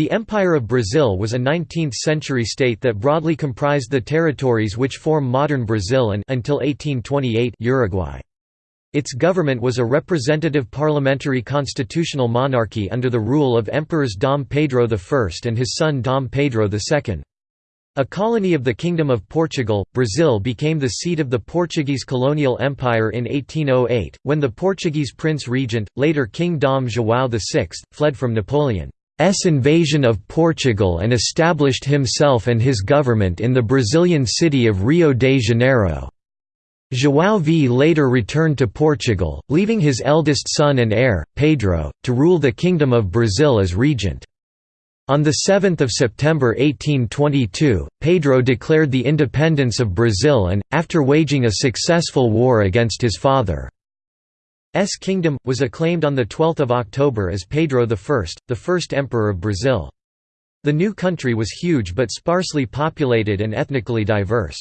The Empire of Brazil was a 19th-century state that broadly comprised the territories which form modern Brazil and until 1828 Uruguay. Its government was a representative parliamentary constitutional monarchy under the rule of Emperors Dom Pedro I and his son Dom Pedro II. A colony of the Kingdom of Portugal, Brazil became the seat of the Portuguese colonial empire in 1808, when the Portuguese prince regent, later King Dom João VI, fled from Napoleon. S invasion of Portugal and established himself and his government in the Brazilian city of Rio de Janeiro. João V later returned to Portugal, leaving his eldest son and heir, Pedro, to rule the Kingdom of Brazil as regent. On 7 September 1822, Pedro declared the independence of Brazil and, after waging a successful war against his father, S kingdom, was acclaimed on 12 October as Pedro I, the first emperor of Brazil. The new country was huge but sparsely populated and ethnically diverse.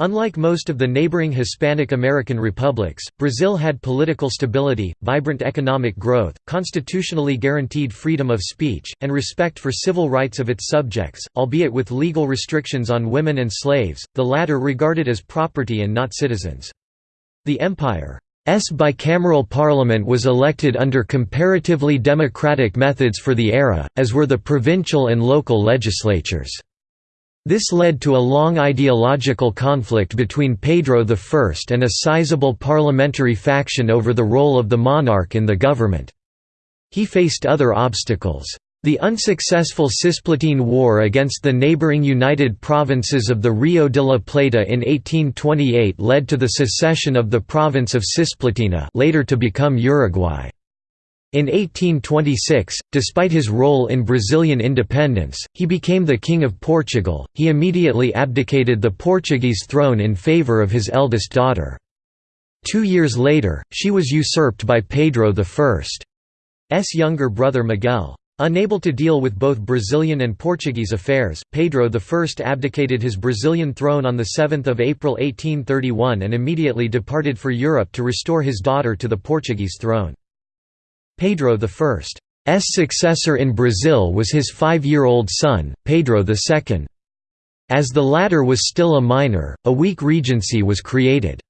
Unlike most of the neighboring Hispanic American republics, Brazil had political stability, vibrant economic growth, constitutionally guaranteed freedom of speech, and respect for civil rights of its subjects, albeit with legal restrictions on women and slaves, the latter regarded as property and not citizens. The empire S bicameral parliament was elected under comparatively democratic methods for the era, as were the provincial and local legislatures. This led to a long ideological conflict between Pedro I and a sizable parliamentary faction over the role of the monarch in the government. He faced other obstacles. The unsuccessful Cisplatine War against the neighboring United Provinces of the Rio de la Plata in 1828 led to the secession of the province of Cisplatina later to become Uruguay. In 1826, despite his role in Brazilian independence, he became the King of Portugal. He immediately abdicated the Portuguese throne in favour of his eldest daughter. Two years later, she was usurped by Pedro I's younger brother Miguel. Unable to deal with both Brazilian and Portuguese affairs, Pedro I abdicated his Brazilian throne on 7 April 1831 and immediately departed for Europe to restore his daughter to the Portuguese throne. Pedro I's successor in Brazil was his five-year-old son, Pedro II. As the latter was still a minor, a weak regency was created.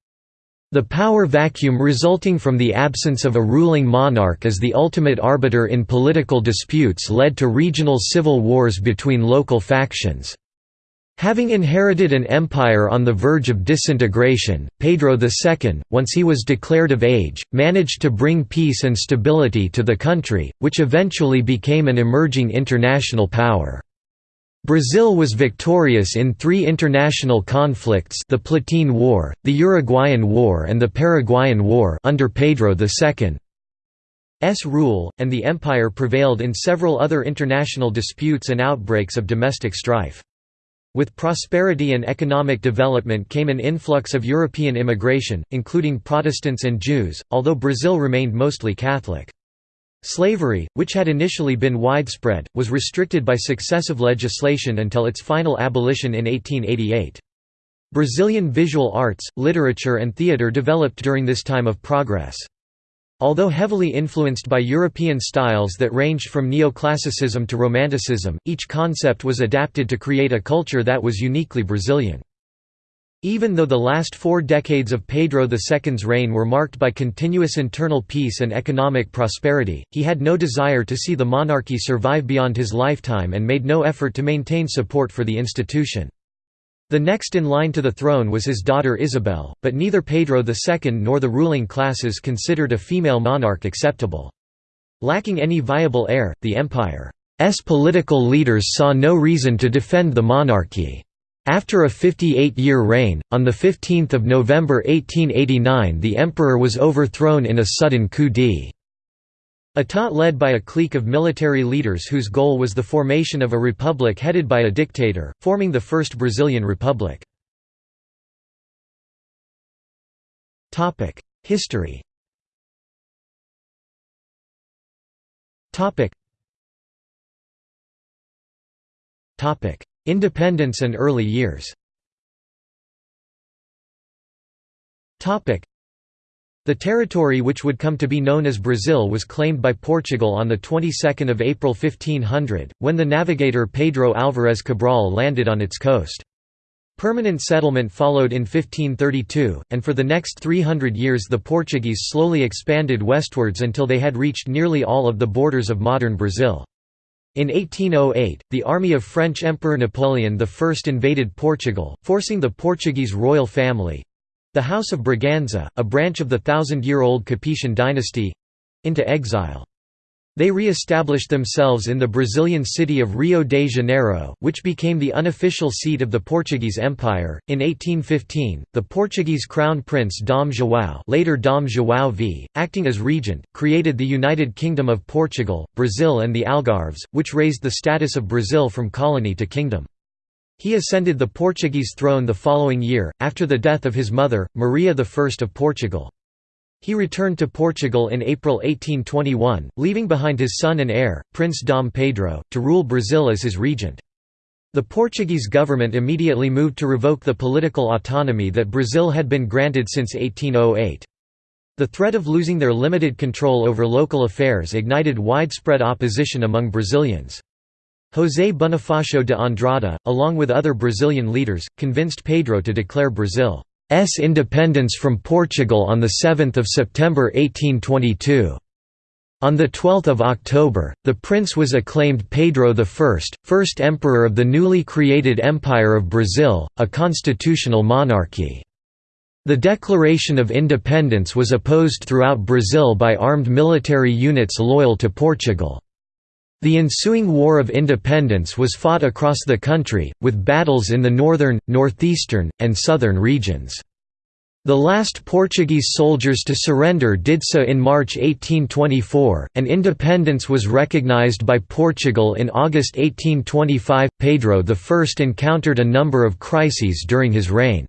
The power vacuum resulting from the absence of a ruling monarch as the ultimate arbiter in political disputes led to regional civil wars between local factions. Having inherited an empire on the verge of disintegration, Pedro II, once he was declared of age, managed to bring peace and stability to the country, which eventually became an emerging international power. Brazil was victorious in three international conflicts the Platine War, the Uruguayan War and the Paraguayan War under Pedro II's rule, and the empire prevailed in several other international disputes and outbreaks of domestic strife. With prosperity and economic development came an influx of European immigration, including Protestants and Jews, although Brazil remained mostly Catholic. Slavery, which had initially been widespread, was restricted by successive legislation until its final abolition in 1888. Brazilian visual arts, literature and theatre developed during this time of progress. Although heavily influenced by European styles that ranged from neoclassicism to romanticism, each concept was adapted to create a culture that was uniquely Brazilian. Even though the last four decades of Pedro II's reign were marked by continuous internal peace and economic prosperity, he had no desire to see the monarchy survive beyond his lifetime and made no effort to maintain support for the institution. The next in line to the throne was his daughter Isabel, but neither Pedro II nor the ruling classes considered a female monarch acceptable. Lacking any viable heir, the empire's political leaders saw no reason to defend the monarchy. After a 58-year reign, on 15 November 1889 the emperor was overthrown in a sudden coup d'état led by a clique of military leaders whose goal was the formation of a republic headed by a dictator, forming the First Brazilian Republic. History Independence and early years The territory which would come to be known as Brazil was claimed by Portugal on the 22nd of April 1500, when the navigator Pedro Álvares Cabral landed on its coast. Permanent settlement followed in 1532, and for the next 300 years the Portuguese slowly expanded westwards until they had reached nearly all of the borders of modern Brazil. In 1808, the army of French Emperor Napoleon I invaded Portugal, forcing the Portuguese royal family—the House of Braganza, a branch of the thousand-year-old Capetian dynasty—into exile. They re-established themselves in the Brazilian city of Rio de Janeiro, which became the unofficial seat of the Portuguese Empire. In 1815, the Portuguese crown prince Dom João, later Dom João V, acting as regent, created the United Kingdom of Portugal, Brazil and the Algarves, which raised the status of Brazil from colony to kingdom. He ascended the Portuguese throne the following year, after the death of his mother, Maria I of Portugal. He returned to Portugal in April 1821, leaving behind his son and heir, Prince Dom Pedro, to rule Brazil as his regent. The Portuguese government immediately moved to revoke the political autonomy that Brazil had been granted since 1808. The threat of losing their limited control over local affairs ignited widespread opposition among Brazilians. José Bonifacio de Andrada, along with other Brazilian leaders, convinced Pedro to declare Brazil independence from Portugal on 7 September 1822. On 12 October, the prince was acclaimed Pedro I, first emperor of the newly created Empire of Brazil, a constitutional monarchy. The declaration of independence was opposed throughout Brazil by armed military units loyal to Portugal. The ensuing War of Independence was fought across the country, with battles in the northern, northeastern, and southern regions. The last Portuguese soldiers to surrender did so in March 1824, and independence was recognized by Portugal in August 1825. Pedro I encountered a number of crises during his reign.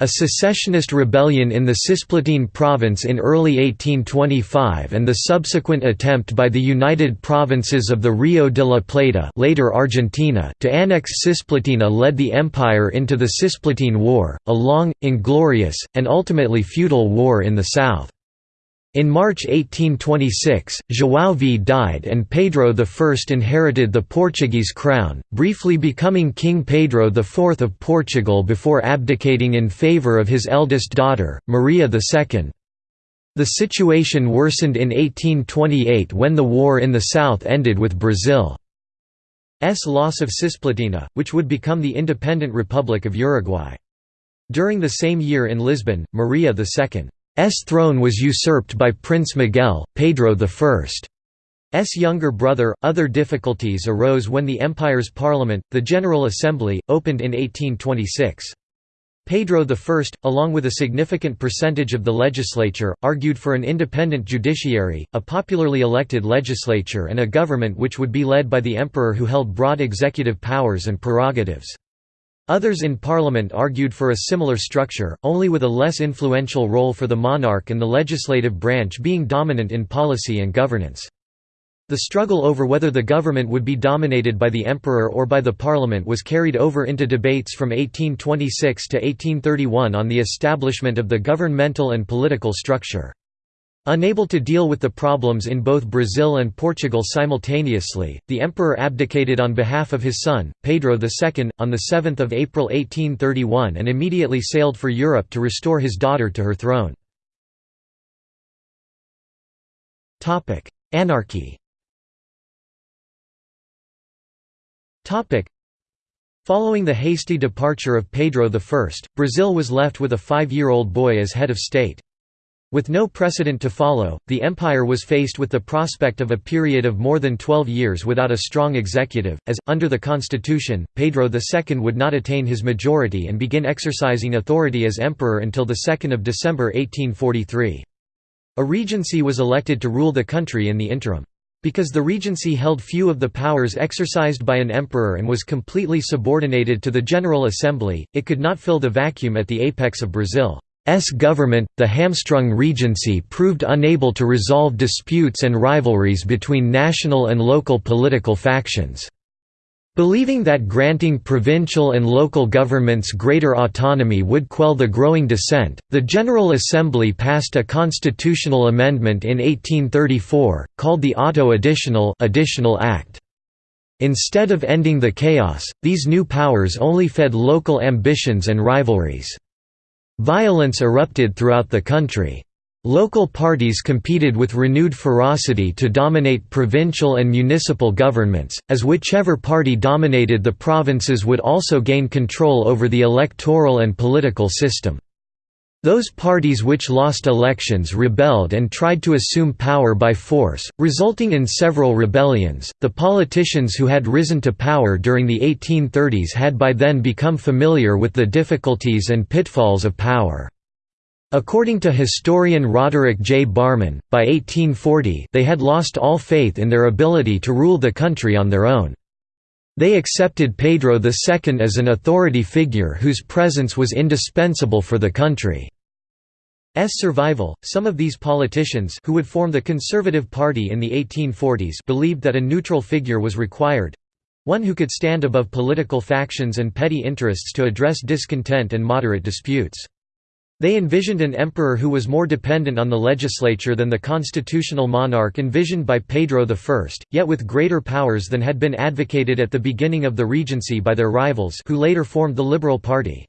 A secessionist rebellion in the Cisplatine province in early 1825 and the subsequent attempt by the United Provinces of the Rio de la Plata later Argentina to annex Cisplatina led the empire into the Cisplatine War, a long, inglorious, and ultimately futile war in the south. In March 1826, João V died and Pedro I inherited the Portuguese crown, briefly becoming King Pedro IV of Portugal before abdicating in favour of his eldest daughter, Maria II. The situation worsened in 1828 when the war in the south ended with Brazil's loss of Cisplatina, which would become the independent Republic of Uruguay. During the same year in Lisbon, Maria II S throne was usurped by Prince Miguel, Pedro I's younger brother. Other difficulties arose when the empire's parliament, the General Assembly, opened in 1826. Pedro I, along with a significant percentage of the legislature, argued for an independent judiciary, a popularly elected legislature and a government which would be led by the emperor who held broad executive powers and prerogatives. Others in parliament argued for a similar structure, only with a less influential role for the monarch and the legislative branch being dominant in policy and governance. The struggle over whether the government would be dominated by the emperor or by the parliament was carried over into debates from 1826 to 1831 on the establishment of the governmental and political structure. Unable to deal with the problems in both Brazil and Portugal simultaneously, the emperor abdicated on behalf of his son, Pedro II, on 7 April 1831 and immediately sailed for Europe to restore his daughter to her throne. Anarchy Following the hasty departure of Pedro I, Brazil was left with a five-year-old boy as head of state. With no precedent to follow, the empire was faced with the prospect of a period of more than 12 years without a strong executive, as, under the constitution, Pedro II would not attain his majority and begin exercising authority as emperor until 2 December 1843. A regency was elected to rule the country in the interim. Because the regency held few of the powers exercised by an emperor and was completely subordinated to the General Assembly, it could not fill the vacuum at the apex of Brazil. S government, the hamstrung regency proved unable to resolve disputes and rivalries between national and local political factions. Believing that granting provincial and local governments greater autonomy would quell the growing dissent, the General Assembly passed a constitutional amendment in 1834, called the Auto Additional, Additional Act. Instead of ending the chaos, these new powers only fed local ambitions and rivalries. Violence erupted throughout the country. Local parties competed with renewed ferocity to dominate provincial and municipal governments, as whichever party dominated the provinces would also gain control over the electoral and political system. Those parties which lost elections rebelled and tried to assume power by force, resulting in several rebellions. The politicians who had risen to power during the 1830s had by then become familiar with the difficulties and pitfalls of power. According to historian Roderick J. Barman, by 1840 they had lost all faith in their ability to rule the country on their own. They accepted Pedro II as an authority figure whose presence was indispensable for the country's survival. Some of these politicians who would form the Conservative Party in the 1840s believed that a neutral figure was required one who could stand above political factions and petty interests to address discontent and moderate disputes. They envisioned an emperor who was more dependent on the legislature than the constitutional monarch envisioned by Pedro I, yet with greater powers than had been advocated at the beginning of the regency by their rivals who later formed the Liberal Party.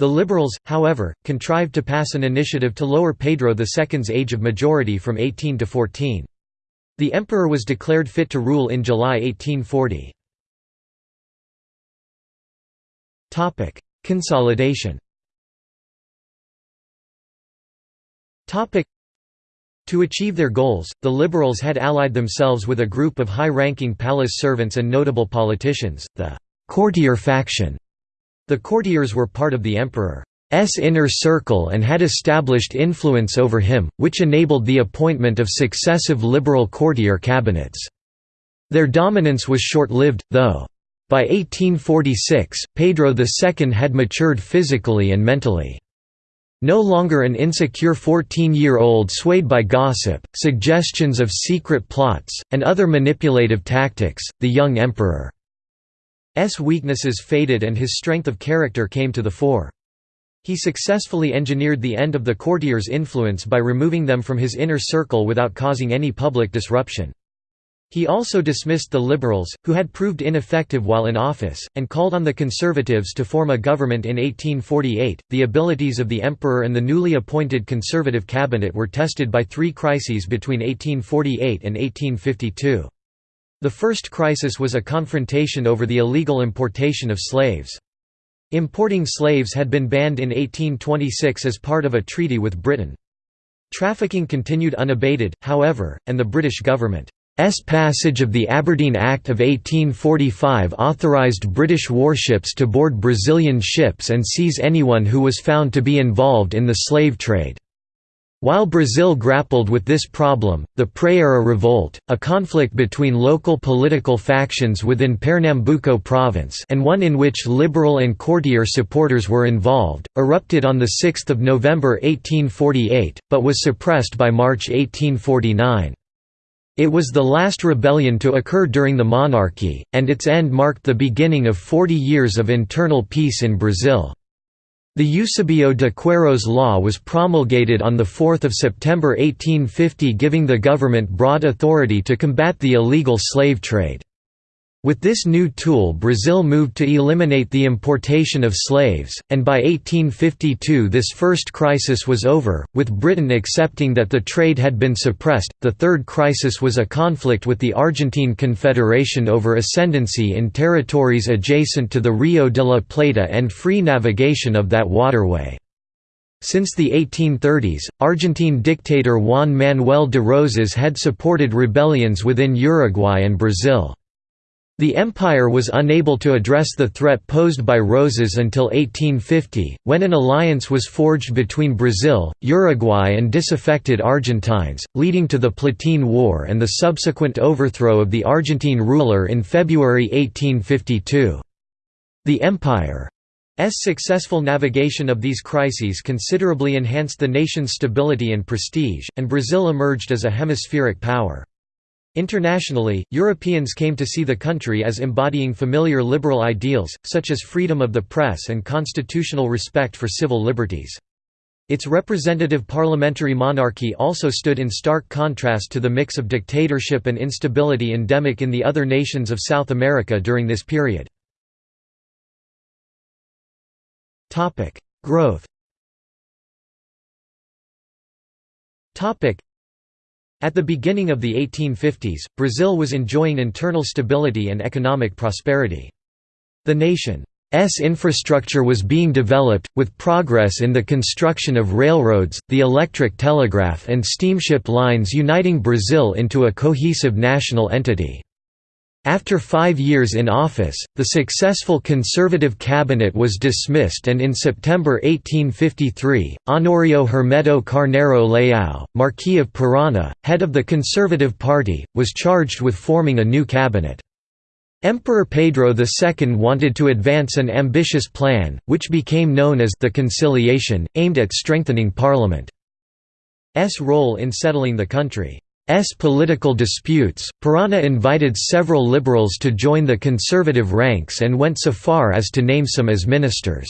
The Liberals, however, contrived to pass an initiative to lower Pedro II's age of majority from 18 to 14. The emperor was declared fit to rule in July 1840. Consolidation To achieve their goals, the Liberals had allied themselves with a group of high-ranking palace servants and notable politicians, the «courtier faction». The courtiers were part of the emperor's inner circle and had established influence over him, which enabled the appointment of successive liberal courtier cabinets. Their dominance was short-lived, though. By 1846, Pedro II had matured physically and mentally. No longer an insecure 14-year-old swayed by gossip, suggestions of secret plots, and other manipulative tactics, the young emperor's weaknesses faded and his strength of character came to the fore. He successfully engineered the end of the courtiers' influence by removing them from his inner circle without causing any public disruption. He also dismissed the Liberals, who had proved ineffective while in office, and called on the Conservatives to form a government in 1848. The abilities of the Emperor and the newly appointed Conservative cabinet were tested by three crises between 1848 and 1852. The first crisis was a confrontation over the illegal importation of slaves. Importing slaves had been banned in 1826 as part of a treaty with Britain. Trafficking continued unabated, however, and the British government S passage of the Aberdeen Act of 1845 authorised British warships to board Brazilian ships and seize anyone who was found to be involved in the slave trade. While Brazil grappled with this problem, the Praia Revolt, a conflict between local political factions within Pernambuco province and one in which liberal and courtier supporters were involved, erupted on 6 November 1848, but was suppressed by March 1849. It was the last rebellion to occur during the monarchy, and its end marked the beginning of 40 years of internal peace in Brazil. The Eusebio de Queiroz law was promulgated on 4 September 1850 giving the government broad authority to combat the illegal slave trade. With this new tool Brazil moved to eliminate the importation of slaves, and by 1852 this first crisis was over, with Britain accepting that the trade had been suppressed. The third crisis was a conflict with the Argentine Confederation over ascendancy in territories adjacent to the Rio de la Plata and free navigation of that waterway. Since the 1830s, Argentine dictator Juan Manuel de Rosas had supported rebellions within Uruguay and Brazil. The empire was unable to address the threat posed by Rosas until 1850, when an alliance was forged between Brazil, Uruguay and disaffected Argentines, leading to the Platine War and the subsequent overthrow of the Argentine ruler in February 1852. The empire's successful navigation of these crises considerably enhanced the nation's stability and prestige, and Brazil emerged as a hemispheric power. Internationally, Europeans came to see the country as embodying familiar liberal ideals, such as freedom of the press and constitutional respect for civil liberties. Its representative parliamentary monarchy also stood in stark contrast to the mix of dictatorship and instability endemic in the other nations of South America during this period. Growth at the beginning of the 1850s, Brazil was enjoying internal stability and economic prosperity. The nation's infrastructure was being developed, with progress in the construction of railroads, the electric telegraph and steamship lines uniting Brazil into a cohesive national entity. After five years in office, the successful conservative cabinet was dismissed and in September 1853, Honorio Hermeto Carneiro Leao, Marquis of Parana, head of the Conservative Party, was charged with forming a new cabinet. Emperor Pedro II wanted to advance an ambitious plan, which became known as the Conciliation, aimed at strengthening Parliament's role in settling the country. S political disputes, Parana invited several liberals to join the conservative ranks and went so far as to name some as ministers.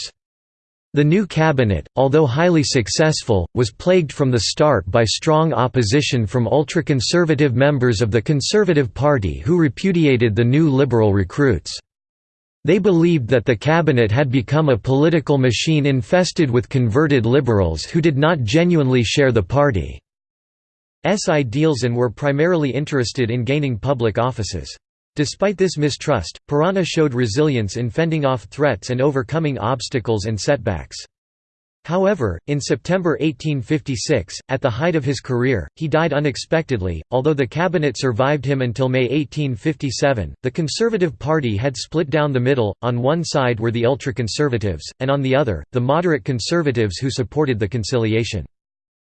The new cabinet, although highly successful, was plagued from the start by strong opposition from ultra-conservative members of the Conservative Party who repudiated the new liberal recruits. They believed that the cabinet had become a political machine infested with converted liberals who did not genuinely share the party. Ideals and were primarily interested in gaining public offices. Despite this mistrust, Parana showed resilience in fending off threats and overcoming obstacles and setbacks. However, in September 1856, at the height of his career, he died unexpectedly. Although the cabinet survived him until May 1857, the Conservative Party had split down the middle, on one side were the ultra-conservatives, and on the other, the moderate conservatives who supported the conciliation.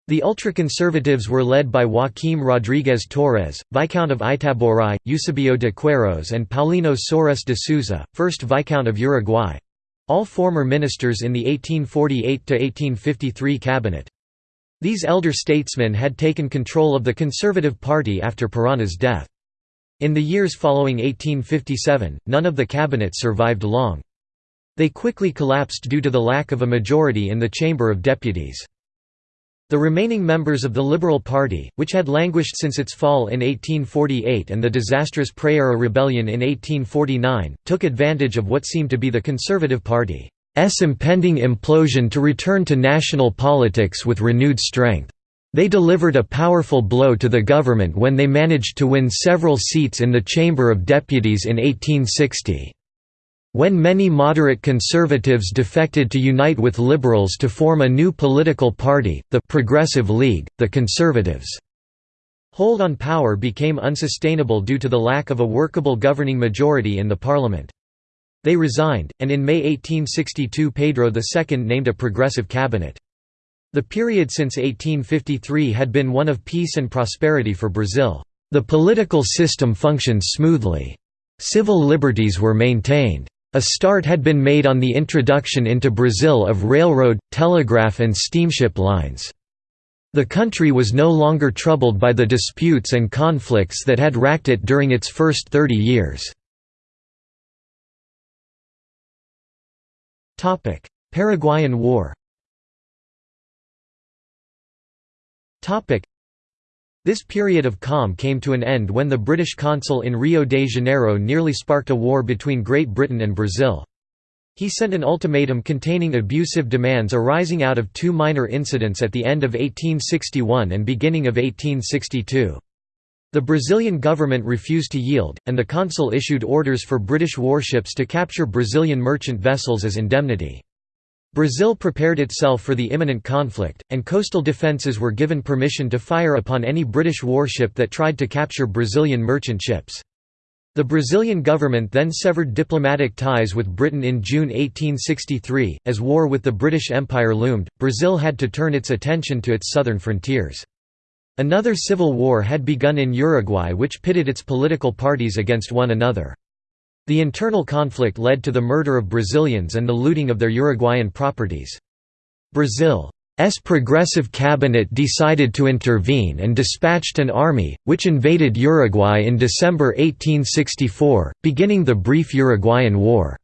The ultra-conservatives were led by Joaquim Rodrigues Torres, Viscount of Itaboraí, Eusebio de Queiroz and Paulino Soares de Souza, 1st Viscount of Uruguay—all former ministers in the 1848–1853 cabinet. These elder statesmen had taken control of the Conservative Party after Parana's death. In the years following 1857, none of the cabinet survived long. They quickly collapsed due to the lack of a majority in the Chamber of Deputies. The remaining members of the Liberal Party, which had languished since its fall in 1848 and the disastrous Praieira Rebellion in 1849, took advantage of what seemed to be the Conservative Party's impending implosion to return to national politics with renewed strength. They delivered a powerful blow to the government when they managed to win several seats in the Chamber of Deputies in 1860. When many moderate conservatives defected to unite with liberals to form a new political party, the Progressive League, the Conservatives' hold on power became unsustainable due to the lack of a workable governing majority in the parliament. They resigned, and in May 1862 Pedro II named a progressive cabinet. The period since 1853 had been one of peace and prosperity for Brazil. The political system functioned smoothly. Civil liberties were maintained. A start had been made on the introduction into Brazil of railroad, telegraph and steamship lines. The country was no longer troubled by the disputes and conflicts that had racked it during its first 30 years. Paraguayan War this period of calm came to an end when the British consul in Rio de Janeiro nearly sparked a war between Great Britain and Brazil. He sent an ultimatum containing abusive demands arising out of two minor incidents at the end of 1861 and beginning of 1862. The Brazilian government refused to yield, and the consul issued orders for British warships to capture Brazilian merchant vessels as indemnity. Brazil prepared itself for the imminent conflict, and coastal defences were given permission to fire upon any British warship that tried to capture Brazilian merchant ships. The Brazilian government then severed diplomatic ties with Britain in June 1863. As war with the British Empire loomed, Brazil had to turn its attention to its southern frontiers. Another civil war had begun in Uruguay which pitted its political parties against one another. The internal conflict led to the murder of Brazilians and the looting of their Uruguayan properties. Brazil's progressive cabinet decided to intervene and dispatched an army, which invaded Uruguay in December 1864, beginning the brief Uruguayan War.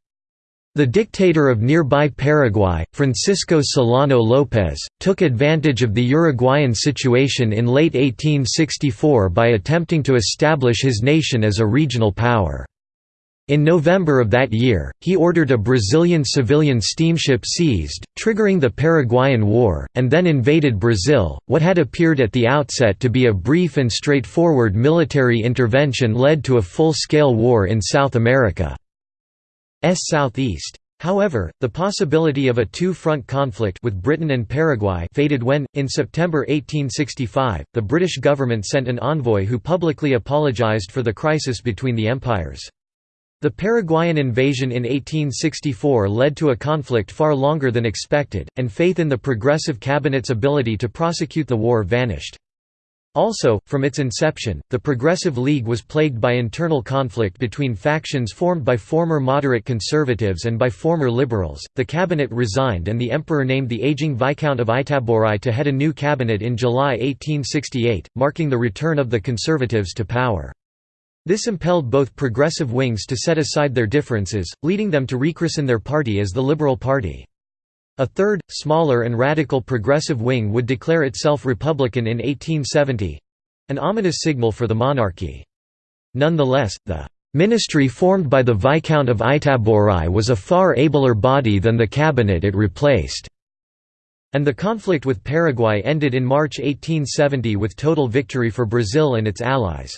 The dictator of nearby Paraguay, Francisco Solano López, took advantage of the Uruguayan situation in late 1864 by attempting to establish his nation as a regional power. In November of that year, he ordered a Brazilian civilian steamship seized, triggering the Paraguayan War, and then invaded Brazil. What had appeared at the outset to be a brief and straightforward military intervention led to a full-scale war in South America's southeast. However, the possibility of a two-front conflict with Britain and Paraguay faded when, in September 1865, the British government sent an envoy who publicly apologised for the crisis between the empires. The Paraguayan invasion in 1864 led to a conflict far longer than expected, and faith in the Progressive Cabinet's ability to prosecute the war vanished. Also, from its inception, the Progressive League was plagued by internal conflict between factions formed by former moderate conservatives and by former liberals. The cabinet resigned and the emperor named the aging Viscount of Itaboraí to head a new cabinet in July 1868, marking the return of the conservatives to power. This impelled both progressive wings to set aside their differences, leading them to rechristen their party as the Liberal Party. A third, smaller and radical progressive wing would declare itself Republican in 1870—an ominous signal for the monarchy. Nonetheless, the ministry formed by the Viscount of Itaboraí was a far abler body than the cabinet it replaced. And the conflict with Paraguay ended in March 1870 with total victory for Brazil and its allies.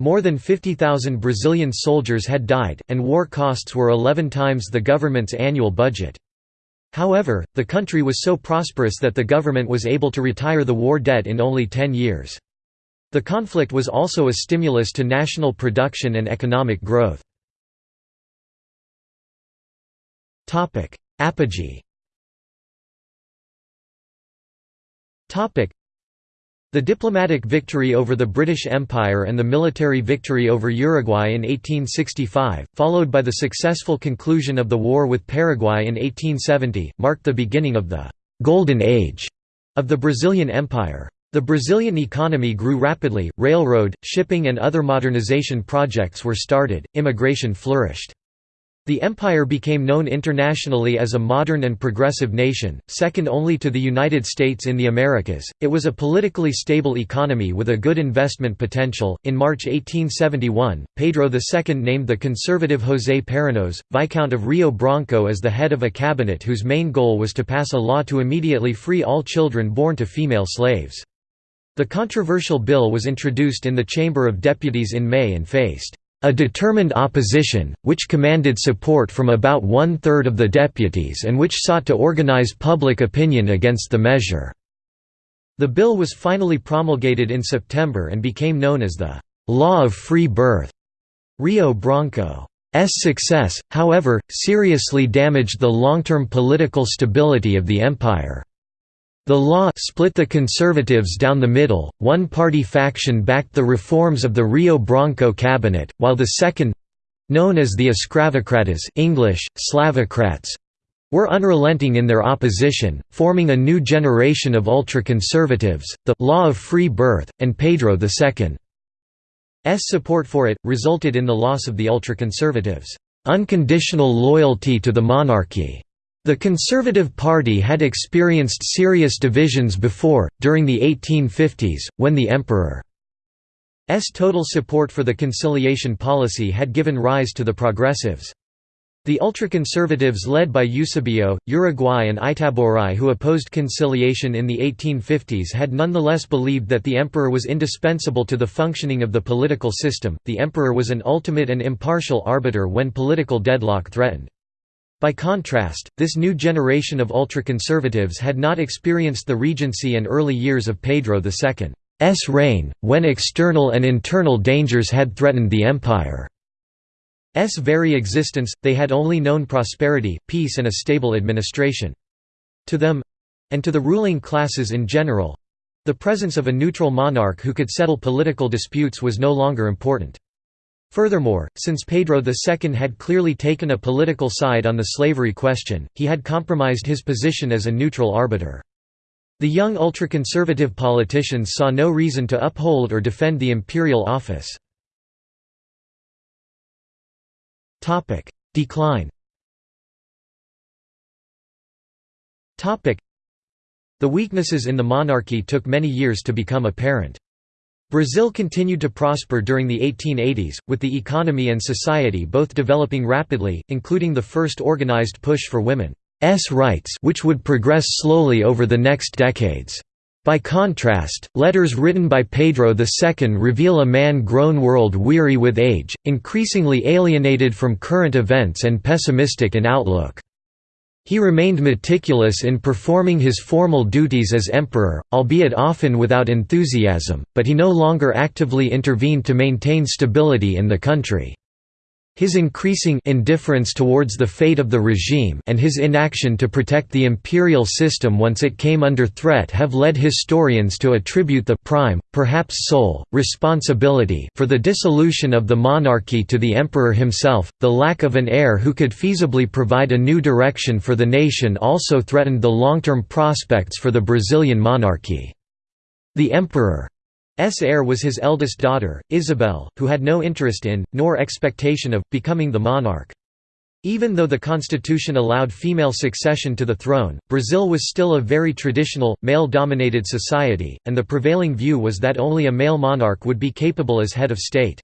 More than 50,000 Brazilian soldiers had died, and war costs were 11 times the government's annual budget. However, the country was so prosperous that the government was able to retire the war debt in only 10 years. The conflict was also a stimulus to national production and economic growth. Apogee the diplomatic victory over the British Empire and the military victory over Uruguay in 1865, followed by the successful conclusion of the war with Paraguay in 1870, marked the beginning of the «golden age» of the Brazilian Empire. The Brazilian economy grew rapidly, railroad, shipping and other modernization projects were started, immigration flourished. The empire became known internationally as a modern and progressive nation, second only to the United States in the Americas. It was a politically stable economy with a good investment potential. In March 1871, Pedro II named the conservative José Paranhos, Viscount of Rio Branco, as the head of a cabinet whose main goal was to pass a law to immediately free all children born to female slaves. The controversial bill was introduced in the Chamber of Deputies in May and faced a determined opposition, which commanded support from about one-third of the deputies and which sought to organize public opinion against the measure. The bill was finally promulgated in September and became known as the «Law of Free Birth». Rio Branco's success, however, seriously damaged the long-term political stability of the empire. The law split the conservatives down the middle, one party faction backed the reforms of the Rio Branco cabinet, while the second—known as the Escravocratas English, Slavocrats, were unrelenting in their opposition, forming a new generation of ultra-conservatives, the «law of free birth», and Pedro II's support for it, resulted in the loss of the ultra-conservatives' unconditional loyalty to the monarchy. The Conservative Party had experienced serious divisions before, during the 1850s, when the Emperor's total support for the conciliation policy had given rise to the Progressives. The ultraconservatives led by Eusebio, Uruguay and Itaboraí who opposed conciliation in the 1850s had nonetheless believed that the emperor was indispensable to the functioning of the political system, the emperor was an ultimate and impartial arbiter when political deadlock threatened. By contrast, this new generation of ultra-conservatives had not experienced the regency and early years of Pedro II's reign, when external and internal dangers had threatened the empire's very existence, they had only known prosperity, peace and a stable administration. To them—and to the ruling classes in general—the presence of a neutral monarch who could settle political disputes was no longer important. Furthermore, since Pedro II had clearly taken a political side on the slavery question, he had compromised his position as a neutral arbiter. The young ultra-conservative politicians saw no reason to uphold or defend the imperial office. Decline The weaknesses in the monarchy took many years to become apparent. Brazil continued to prosper during the 1880s, with the economy and society both developing rapidly, including the first organized push for women's rights which would progress slowly over the next decades. By contrast, letters written by Pedro II reveal a man grown world-weary with age, increasingly alienated from current events and pessimistic in outlook. He remained meticulous in performing his formal duties as emperor, albeit often without enthusiasm, but he no longer actively intervened to maintain stability in the country. His increasing indifference towards the fate of the regime and his inaction to protect the imperial system once it came under threat have led historians to attribute the prime, perhaps sole, responsibility for the dissolution of the monarchy to the emperor himself. The lack of an heir who could feasibly provide a new direction for the nation also threatened the long-term prospects for the Brazilian monarchy. The emperor S heir was his eldest daughter, Isabel, who had no interest in, nor expectation of, becoming the monarch. Even though the constitution allowed female succession to the throne, Brazil was still a very traditional, male-dominated society, and the prevailing view was that only a male monarch would be capable as head of state.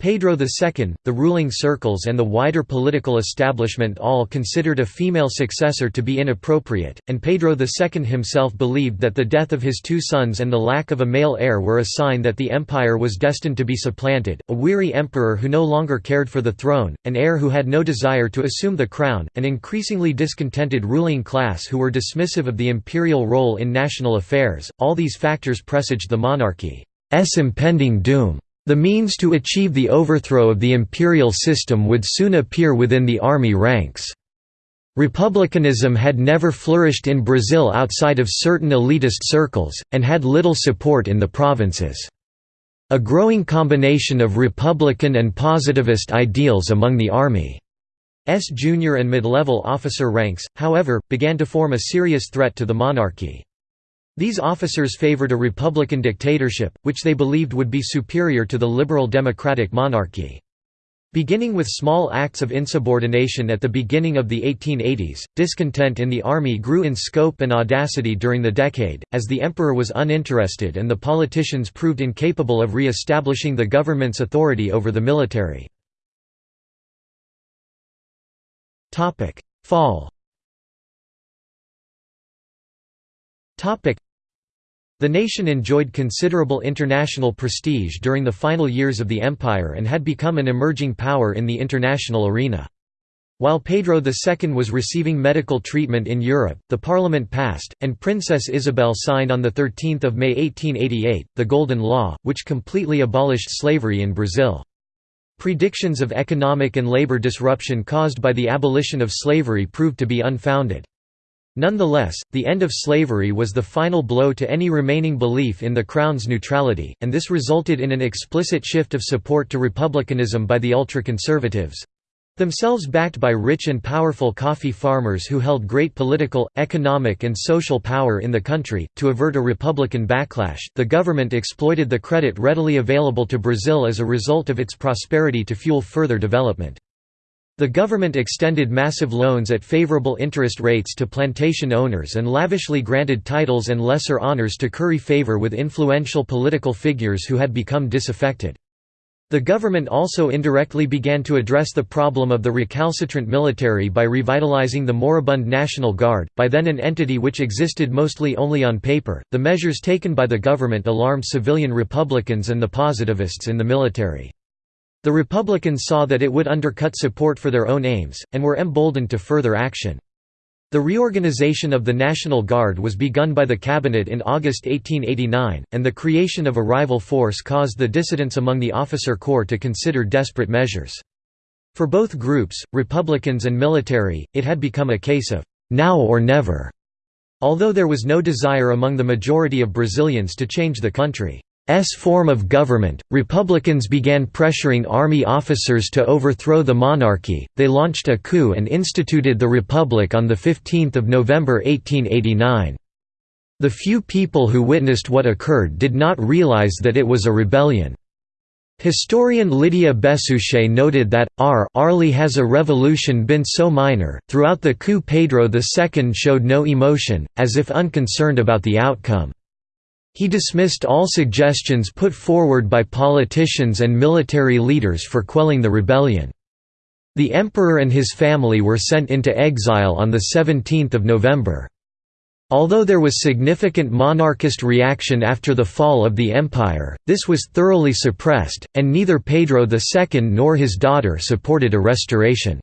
Pedro II, the ruling circles and the wider political establishment all considered a female successor to be inappropriate, and Pedro II himself believed that the death of his two sons and the lack of a male heir were a sign that the empire was destined to be supplanted, a weary emperor who no longer cared for the throne, an heir who had no desire to assume the crown, an increasingly discontented ruling class who were dismissive of the imperial role in national affairs, all these factors presaged the monarchy's impending doom. The means to achieve the overthrow of the imperial system would soon appear within the army ranks. Republicanism had never flourished in Brazil outside of certain elitist circles, and had little support in the provinces. A growing combination of Republican and positivist ideals among the Army's junior and mid-level officer ranks, however, began to form a serious threat to the monarchy. These officers favored a republican dictatorship, which they believed would be superior to the liberal democratic monarchy. Beginning with small acts of insubordination at the beginning of the 1880s, discontent in the army grew in scope and audacity during the decade, as the emperor was uninterested and the politicians proved incapable of re-establishing the government's authority over the military. Fall the nation enjoyed considerable international prestige during the final years of the empire and had become an emerging power in the international arena. While Pedro II was receiving medical treatment in Europe, the parliament passed, and Princess Isabel signed on 13 May 1888, the Golden Law, which completely abolished slavery in Brazil. Predictions of economic and labor disruption caused by the abolition of slavery proved to be unfounded. Nonetheless, the end of slavery was the final blow to any remaining belief in the Crown's neutrality, and this resulted in an explicit shift of support to republicanism by the ultra-conservatives—themselves backed by rich and powerful coffee farmers who held great political, economic and social power in the country. To avert a republican backlash, the government exploited the credit readily available to Brazil as a result of its prosperity to fuel further development. The government extended massive loans at favorable interest rates to plantation owners and lavishly granted titles and lesser honors to curry favor with influential political figures who had become disaffected. The government also indirectly began to address the problem of the recalcitrant military by revitalizing the moribund National Guard, by then an entity which existed mostly only on paper. The measures taken by the government alarmed civilian Republicans and the positivists in the military. The Republicans saw that it would undercut support for their own aims, and were emboldened to further action. The reorganization of the National Guard was begun by the cabinet in August 1889, and the creation of a rival force caused the dissidents among the officer corps to consider desperate measures. For both groups, Republicans and military, it had become a case of now or never. Although there was no desire among the majority of Brazilians to change the country. S form of government, Republicans began pressuring army officers to overthrow the monarchy, they launched a coup and instituted the Republic on 15 November 1889. The few people who witnessed what occurred did not realize that it was a rebellion. Historian Lydia Besouchet noted that, R Arly has a revolution been so minor, throughout the coup Pedro II showed no emotion, as if unconcerned about the outcome. He dismissed all suggestions put forward by politicians and military leaders for quelling the rebellion. The emperor and his family were sent into exile on 17 November. Although there was significant monarchist reaction after the fall of the empire, this was thoroughly suppressed, and neither Pedro II nor his daughter supported a restoration.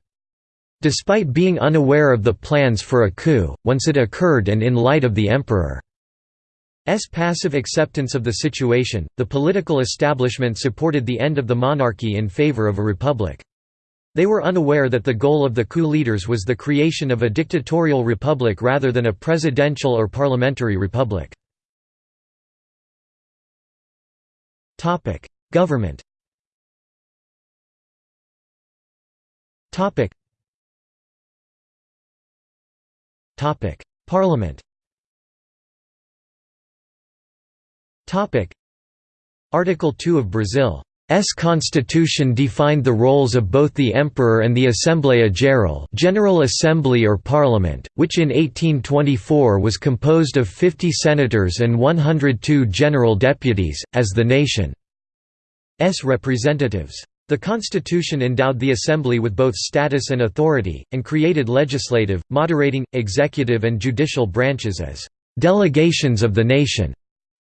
Despite being unaware of the plans for a coup, once it occurred and in light of the emperor's passive acceptance of the situation, the political establishment supported the end of the monarchy in favor of a republic. They were unaware that the goal of the coup leaders was the creation of a dictatorial republic rather than a presidential or parliamentary republic. Government Parliament Article 2 of Brazil's constitution defined the roles of both the emperor and the Assembleia Geral General Assembly or Parliament, which in 1824 was composed of 50 senators and 102 general deputies, as the nation's representatives. The constitution endowed the assembly with both status and authority, and created legislative, moderating, executive and judicial branches as «delegations of the nation»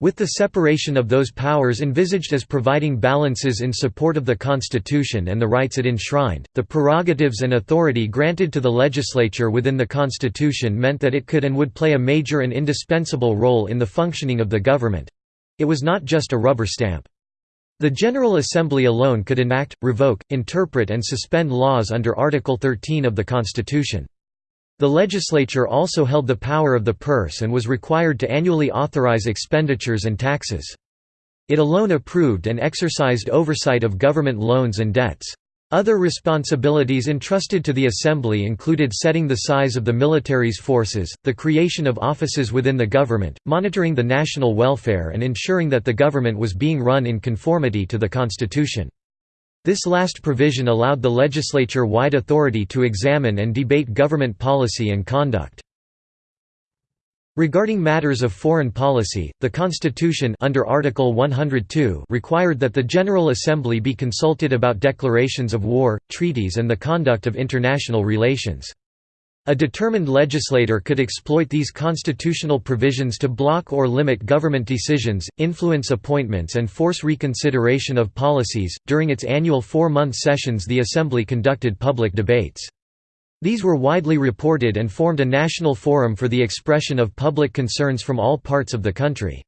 With the separation of those powers envisaged as providing balances in support of the Constitution and the rights it enshrined, the prerogatives and authority granted to the legislature within the Constitution meant that it could and would play a major and indispensable role in the functioning of the government—it was not just a rubber stamp. The General Assembly alone could enact, revoke, interpret and suspend laws under Article 13 of the Constitution. The legislature also held the power of the purse and was required to annually authorize expenditures and taxes. It alone approved and exercised oversight of government loans and debts. Other responsibilities entrusted to the Assembly included setting the size of the military's forces, the creation of offices within the government, monitoring the national welfare and ensuring that the government was being run in conformity to the Constitution. This last provision allowed the legislature-wide authority to examine and debate government policy and conduct. Regarding matters of foreign policy, the Constitution under Article 102 required that the General Assembly be consulted about declarations of war, treaties and the conduct of international relations. A determined legislator could exploit these constitutional provisions to block or limit government decisions, influence appointments, and force reconsideration of policies. During its annual four month sessions, the Assembly conducted public debates. These were widely reported and formed a national forum for the expression of public concerns from all parts of the country.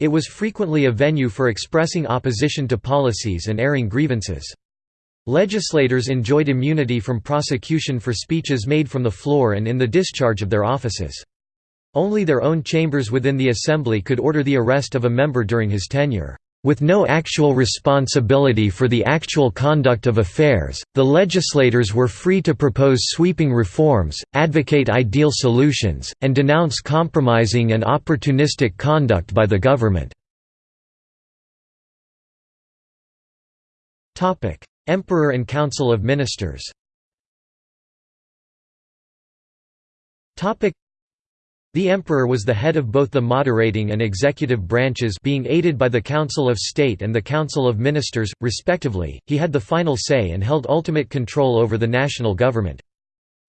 It was frequently a venue for expressing opposition to policies and airing grievances. Legislators enjoyed immunity from prosecution for speeches made from the floor and in the discharge of their offices. Only their own chambers within the Assembly could order the arrest of a member during his tenure. With no actual responsibility for the actual conduct of affairs, the legislators were free to propose sweeping reforms, advocate ideal solutions, and denounce compromising and opportunistic conduct by the government. Emperor and Council of Ministers the emperor was the head of both the moderating and executive branches being aided by the Council of State and the Council of Ministers, respectively, he had the final say and held ultimate control over the national government.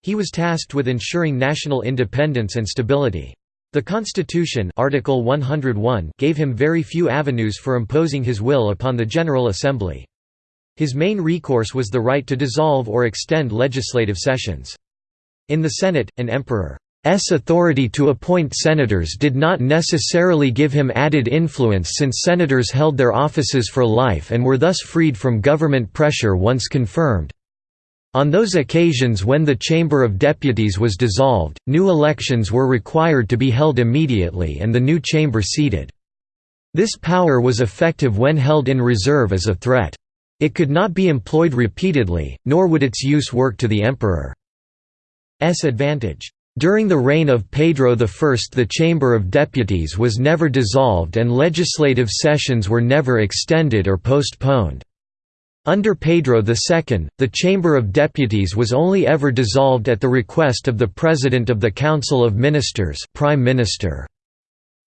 He was tasked with ensuring national independence and stability. The Constitution Article 101 gave him very few avenues for imposing his will upon the General Assembly. His main recourse was the right to dissolve or extend legislative sessions. In the Senate, an emperor's authority to appoint senators did not necessarily give him added influence since senators held their offices for life and were thus freed from government pressure once confirmed. On those occasions when the Chamber of Deputies was dissolved, new elections were required to be held immediately and the new chamber seated. This power was effective when held in reserve as a threat. It could not be employed repeatedly, nor would its use work to the emperor's advantage. During the reign of Pedro I the Chamber of Deputies was never dissolved and legislative sessions were never extended or postponed. Under Pedro II, the Chamber of Deputies was only ever dissolved at the request of the President of the Council of Ministers Prime Minister.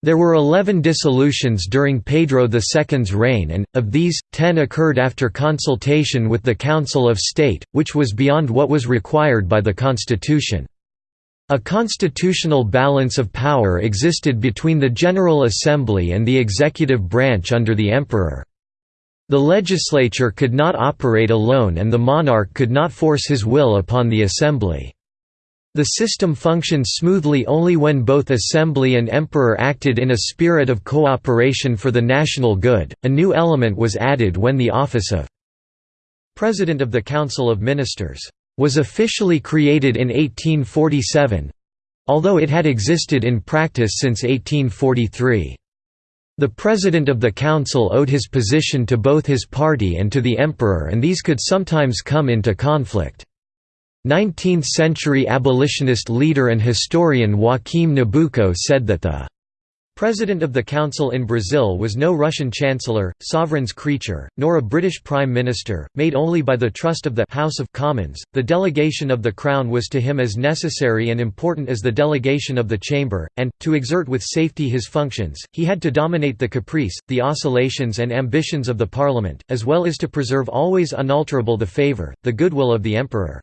There were eleven dissolutions during Pedro II's reign and, of these, ten occurred after consultation with the Council of State, which was beyond what was required by the constitution. A constitutional balance of power existed between the General Assembly and the executive branch under the emperor. The legislature could not operate alone and the monarch could not force his will upon the assembly. The system functioned smoothly only when both Assembly and Emperor acted in a spirit of cooperation for the national good. A new element was added when the office of President of the Council of Ministers was officially created in 1847 although it had existed in practice since 1843. The President of the Council owed his position to both his party and to the Emperor and these could sometimes come into conflict. 19th-century abolitionist leader and historian Joaquim Nabuco said that the President of the Council in Brazil was no Russian chancellor, sovereign's creature, nor a British prime minister, made only by the trust of the House of Commons. The delegation of the crown was to him as necessary and important as the delegation of the chamber, and, to exert with safety his functions, he had to dominate the caprice, the oscillations and ambitions of the parliament, as well as to preserve always unalterable the favour, the goodwill of the emperor.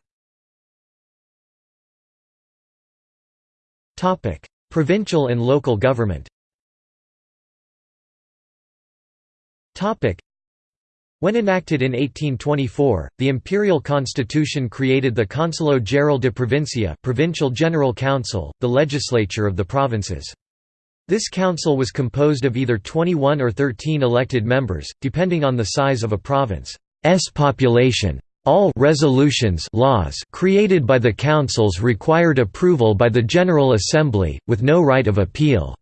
Provincial and local government when enacted in 1824, the imperial constitution created the Conselho Geral de Provincia provincial general council, the legislature of the provinces. This council was composed of either 21 or 13 elected members, depending on the size of a province's population. All resolutions laws created by the councils required approval by the General Assembly, with no right of appeal.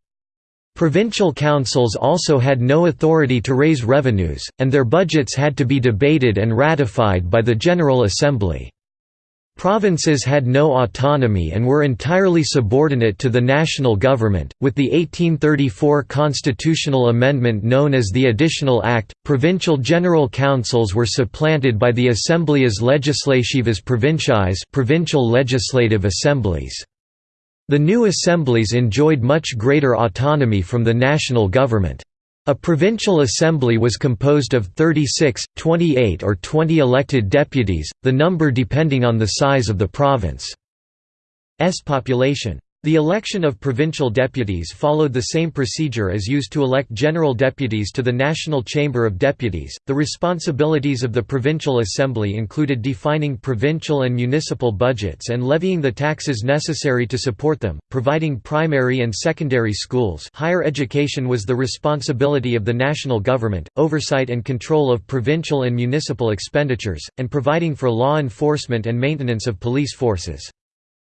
Provincial councils also had no authority to raise revenues, and their budgets had to be debated and ratified by the General Assembly. Provinces had no autonomy and were entirely subordinate to the national government. With the 1834 constitutional amendment known as the Additional Act, provincial general councils were supplanted by the Assembleias Legislativas Provinciais, provincial legislative assemblies. The new assemblies enjoyed much greater autonomy from the national government. A provincial assembly was composed of 36, 28 or 20 elected deputies, the number depending on the size of the province's population. The election of provincial deputies followed the same procedure as used to elect general deputies to the National Chamber of Deputies. The responsibilities of the Provincial Assembly included defining provincial and municipal budgets and levying the taxes necessary to support them, providing primary and secondary schools. Higher education was the responsibility of the national government, oversight and control of provincial and municipal expenditures, and providing for law enforcement and maintenance of police forces.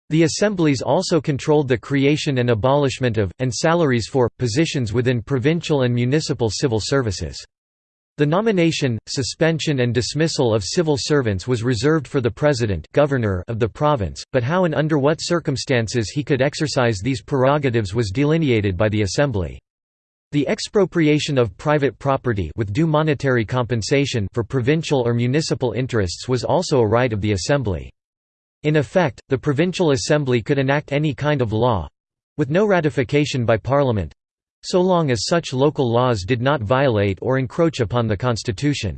The assemblies also controlled the creation and abolishment of, and salaries for, positions within provincial and municipal civil services. The nomination, suspension and dismissal of civil servants was reserved for the president governor of the province, but how and under what circumstances he could exercise these prerogatives was delineated by the assembly. The expropriation of private property with due monetary compensation for provincial or municipal interests was also a right of the assembly. In effect, the provincial assembly could enact any kind of law—with no ratification by parliament—so long as such local laws did not violate or encroach upon the constitution.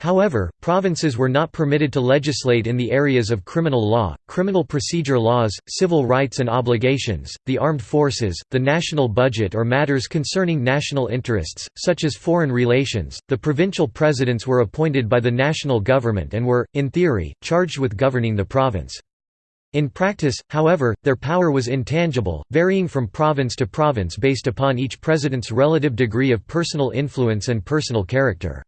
However, provinces were not permitted to legislate in the areas of criminal law, criminal procedure laws, civil rights and obligations, the armed forces, the national budget, or matters concerning national interests, such as foreign relations. The provincial presidents were appointed by the national government and were, in theory, charged with governing the province. In practice, however, their power was intangible, varying from province to province based upon each president's relative degree of personal influence and personal character.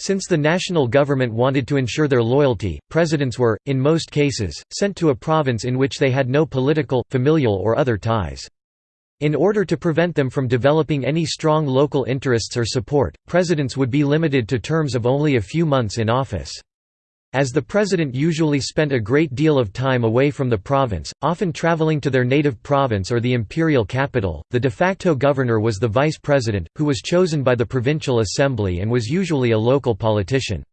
Since the national government wanted to ensure their loyalty, presidents were, in most cases, sent to a province in which they had no political, familial or other ties. In order to prevent them from developing any strong local interests or support, presidents would be limited to terms of only a few months in office. As the president usually spent a great deal of time away from the province, often traveling to their native province or the imperial capital, the de facto governor was the vice president, who was chosen by the provincial assembly and was usually a local politician.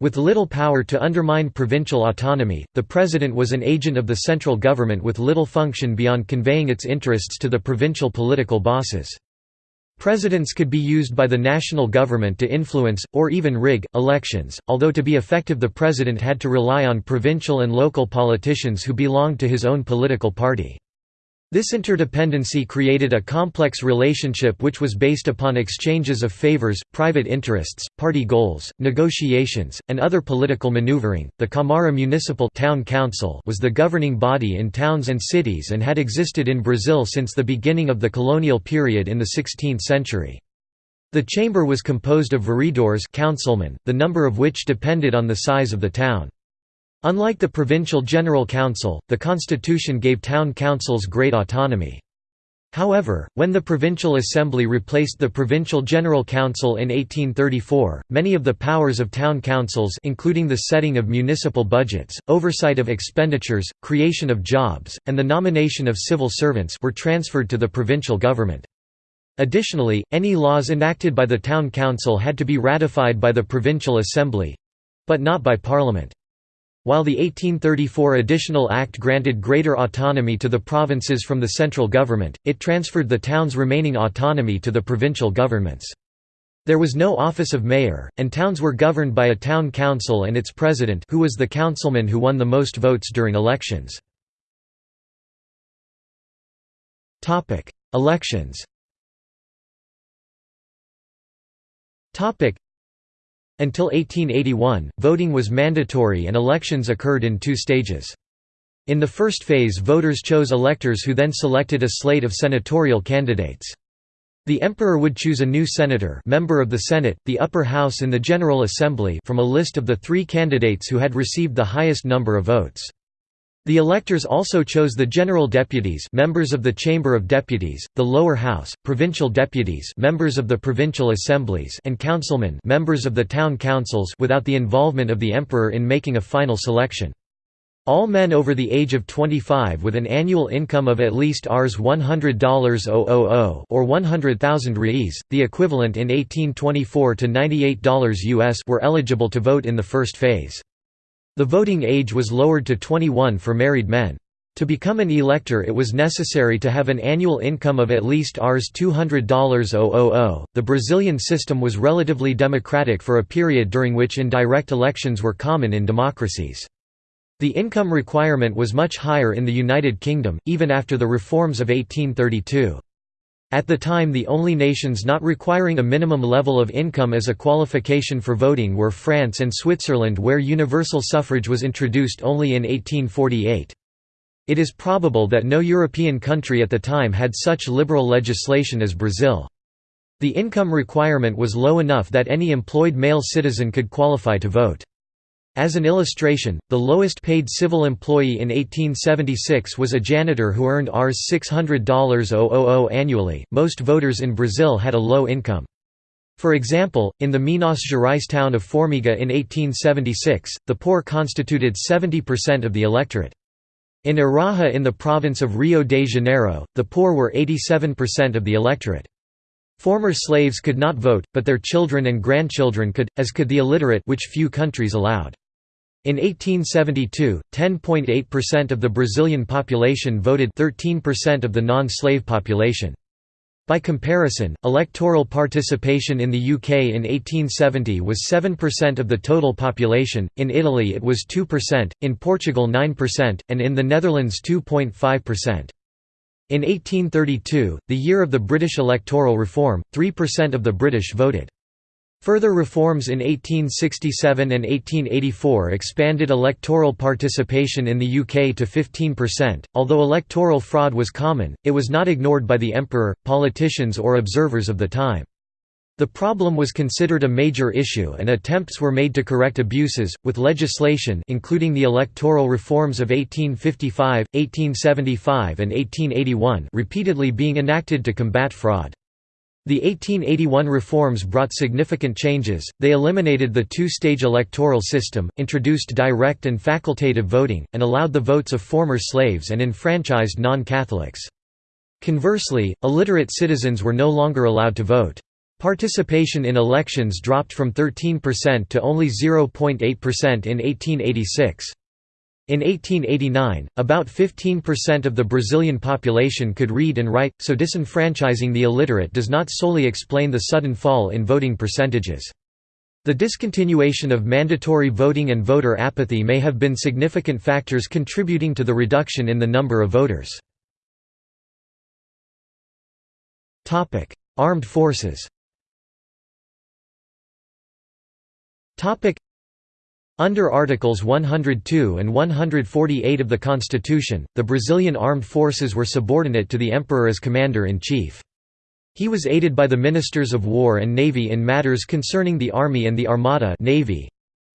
With little power to undermine provincial autonomy, the president was an agent of the central government with little function beyond conveying its interests to the provincial political bosses. Presidents could be used by the national government to influence, or even rig, elections, although to be effective the president had to rely on provincial and local politicians who belonged to his own political party. This interdependency created a complex relationship which was based upon exchanges of favors, private interests, party goals, negotiations, and other political maneuvering. The Câmara Municipal town council was the governing body in towns and cities and had existed in Brazil since the beginning of the colonial period in the 16th century. The chamber was composed of vereadores councilmen, the number of which depended on the size of the town. Unlike the provincial general council, the constitution gave town councils great autonomy. However, when the Provincial Assembly replaced the Provincial General Council in 1834, many of the powers of town councils including the setting of municipal budgets, oversight of expenditures, creation of jobs, and the nomination of civil servants were transferred to the provincial government. Additionally, any laws enacted by the town council had to be ratified by the Provincial Assembly—but not by Parliament. While the 1834 Additional Act granted greater autonomy to the provinces from the central government, it transferred the town's remaining autonomy to the provincial governments. There was no office of mayor, and towns were governed by a town council and its president who was the councilman who won the most votes during elections. Elections until 1881, voting was mandatory and elections occurred in two stages. In the first phase voters chose electors who then selected a slate of senatorial candidates. The emperor would choose a new senator member of the Senate, the upper house in the General Assembly from a list of the three candidates who had received the highest number of votes. The electors also chose the general deputies members of the Chamber of Deputies, the lower house, provincial deputies members of the provincial assemblies and councilmen members of the town councils without the involvement of the emperor in making a final selection. All men over the age of 25 with an annual income of at least Rs $100 or 100,000 reis, the equivalent in 1824 to $98 US were eligible to vote in the first phase. The voting age was lowered to 21 for married men. To become an elector it was necessary to have an annual income of at least Rs $200 The Brazilian system was relatively democratic for a period during which indirect elections were common in democracies. The income requirement was much higher in the United Kingdom, even after the reforms of 1832. At the time the only nations not requiring a minimum level of income as a qualification for voting were France and Switzerland where universal suffrage was introduced only in 1848. It is probable that no European country at the time had such liberal legislation as Brazil. The income requirement was low enough that any employed male citizen could qualify to vote. As an illustration, the lowest paid civil employee in 1876 was a janitor who earned Rs $600 annually. Most voters in Brazil had a low income. For example, in the Minas Gerais town of Formiga in 1876, the poor constituted 70% of the electorate. In Araha in the province of Rio de Janeiro, the poor were 87% of the electorate. Former slaves could not vote, but their children and grandchildren could, as could the illiterate which few countries allowed. In 1872, 10.8% of the Brazilian population voted 13% of the non-slave population. By comparison, electoral participation in the UK in 1870 was 7% of the total population, in Italy it was 2%, in Portugal 9%, and in the Netherlands 2.5%. In 1832, the year of the British electoral reform, 3% of the British voted. Further reforms in 1867 and 1884 expanded electoral participation in the UK to 15%. Although electoral fraud was common, it was not ignored by the emperor, politicians, or observers of the time. The problem was considered a major issue and attempts were made to correct abuses, with legislation including the electoral reforms of 1855, 1875 and 1881 repeatedly being enacted to combat fraud. The 1881 reforms brought significant changes, they eliminated the two-stage electoral system, introduced direct and facultative voting, and allowed the votes of former slaves and enfranchised non-Catholics. Conversely, illiterate citizens were no longer allowed to vote. Participation in elections dropped from 13% to only 0.8% in 1886. In 1889, about 15% of the Brazilian population could read and write, so disenfranchising the illiterate does not solely explain the sudden fall in voting percentages. The discontinuation of mandatory voting and voter apathy may have been significant factors contributing to the reduction in the number of voters. Armed forces under Articles 102 and 148 of the Constitution, the Brazilian armed forces were subordinate to the emperor as commander-in-chief. He was aided by the ministers of war and navy in matters concerning the army and the armada navy.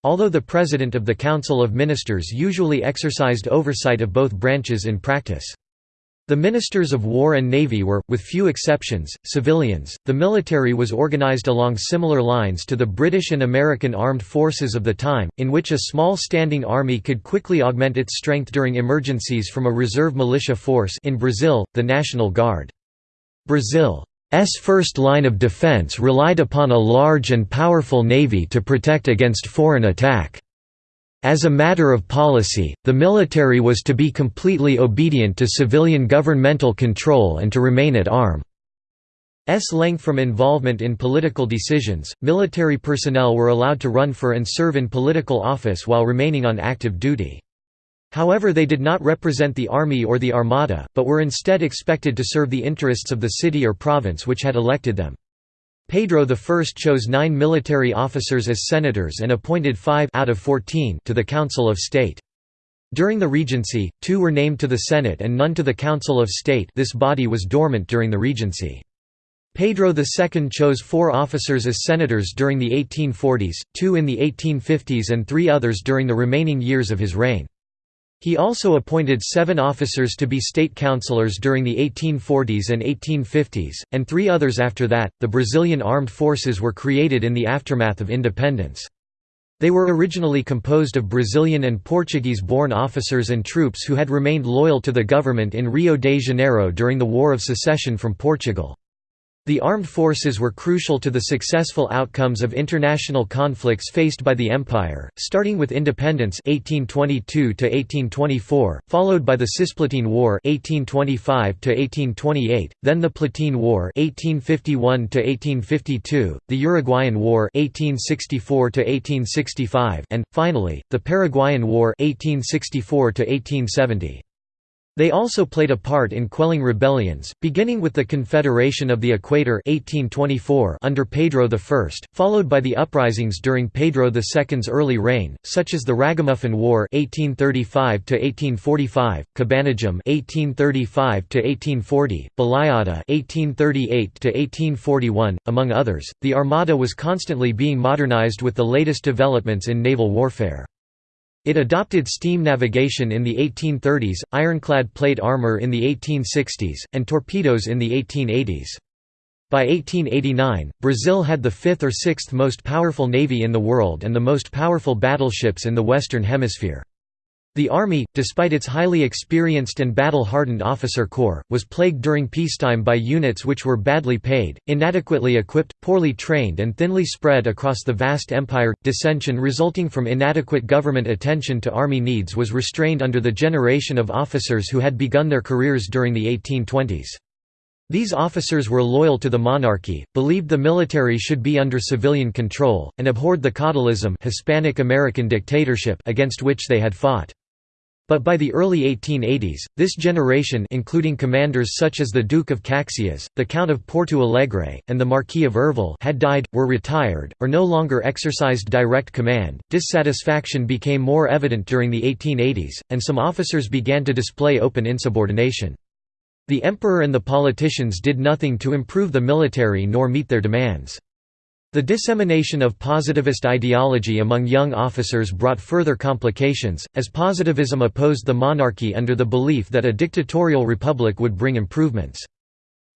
Although the president of the Council of Ministers usually exercised oversight of both branches in practice. The ministers of war and navy were, with few exceptions, civilians. The military was organized along similar lines to the British and American armed forces of the time, in which a small standing army could quickly augment its strength during emergencies from a reserve militia force in Brazil, the National Guard. Brazil's first line of defense relied upon a large and powerful navy to protect against foreign attack. As a matter of policy, the military was to be completely obedient to civilian governmental control and to remain at arm's length from involvement in political decisions. Military personnel were allowed to run for and serve in political office while remaining on active duty. However they did not represent the army or the armada, but were instead expected to serve the interests of the city or province which had elected them. Pedro I chose nine military officers as senators and appointed five out of 14 to the Council of State. During the Regency, two were named to the Senate and none to the Council of State this body was dormant during the Regency. Pedro II chose four officers as senators during the 1840s, two in the 1850s and three others during the remaining years of his reign. He also appointed seven officers to be state councillors during the 1840s and 1850s, and three others after that. The Brazilian armed forces were created in the aftermath of independence. They were originally composed of Brazilian and Portuguese-born officers and troops who had remained loyal to the government in Rio de Janeiro during the War of Secession from Portugal. The armed forces were crucial to the successful outcomes of international conflicts faced by the empire, starting with independence 1822–1824, followed by the Cisplatine War 1825–1828, then the Platine War 1851–1852, the Uruguayan War 1864–1865, and, finally, the Paraguayan War 1864 -1870. They also played a part in quelling rebellions, beginning with the Confederation of the Equator 1824 under Pedro I, followed by the uprisings during Pedro II's early reign, such as the Ragamuffin War 1835–1845, Cabanagem 1835–1840, Balaiada 1838–1841, among others. The Armada was constantly being modernized with the latest developments in naval warfare. It adopted steam navigation in the 1830s, ironclad plate armor in the 1860s, and torpedoes in the 1880s. By 1889, Brazil had the fifth or sixth most powerful navy in the world and the most powerful battleships in the Western Hemisphere. The army, despite its highly experienced and battle-hardened officer corps, was plagued during peacetime by units which were badly paid, inadequately equipped, poorly trained and thinly spread across the vast empire. Dissension resulting from inadequate government attention to army needs was restrained under the generation of officers who had begun their careers during the 1820s. These officers were loyal to the monarchy, believed the military should be under civilian control, and abhorred the caudillism Hispanic American dictatorship against which they had fought. But by the early 1880s, this generation including commanders such as the Duke of Caxias, the Count of Porto Alegre, and the Marquis of Herval had died, were retired, or no longer exercised direct command. Dissatisfaction became more evident during the 1880s, and some officers began to display open insubordination. The emperor and the politicians did nothing to improve the military nor meet their demands. The dissemination of positivist ideology among young officers brought further complications, as positivism opposed the monarchy under the belief that a dictatorial republic would bring improvements.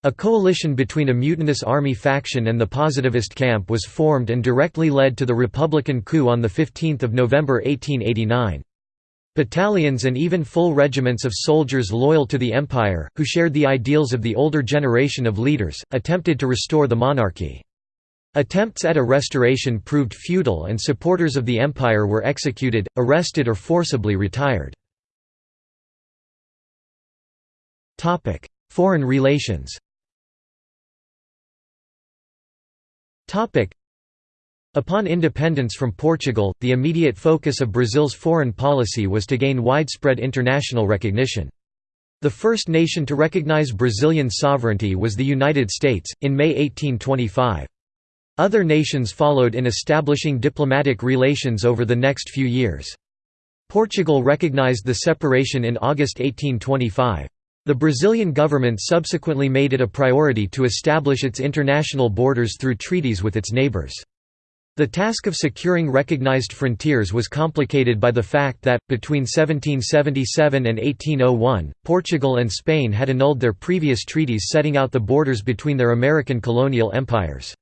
A coalition between a mutinous army faction and the positivist camp was formed and directly led to the Republican coup on 15 November 1889. Battalions and even full regiments of soldiers loyal to the empire, who shared the ideals of the older generation of leaders, attempted to restore the monarchy. Attempts at a restoration proved futile and supporters of the empire were executed, arrested or forcibly retired. Foreign relations Upon independence from Portugal, the immediate focus of Brazil's foreign policy was to gain widespread international recognition. The first nation to recognize Brazilian sovereignty was the United States, in May 1825. Other nations followed in establishing diplomatic relations over the next few years. Portugal recognized the separation in August 1825. The Brazilian government subsequently made it a priority to establish its international borders through treaties with its neighbors. The task of securing recognized frontiers was complicated by the fact that, between 1777 and 1801, Portugal and Spain had annulled their previous treaties setting out the borders between their American colonial empires.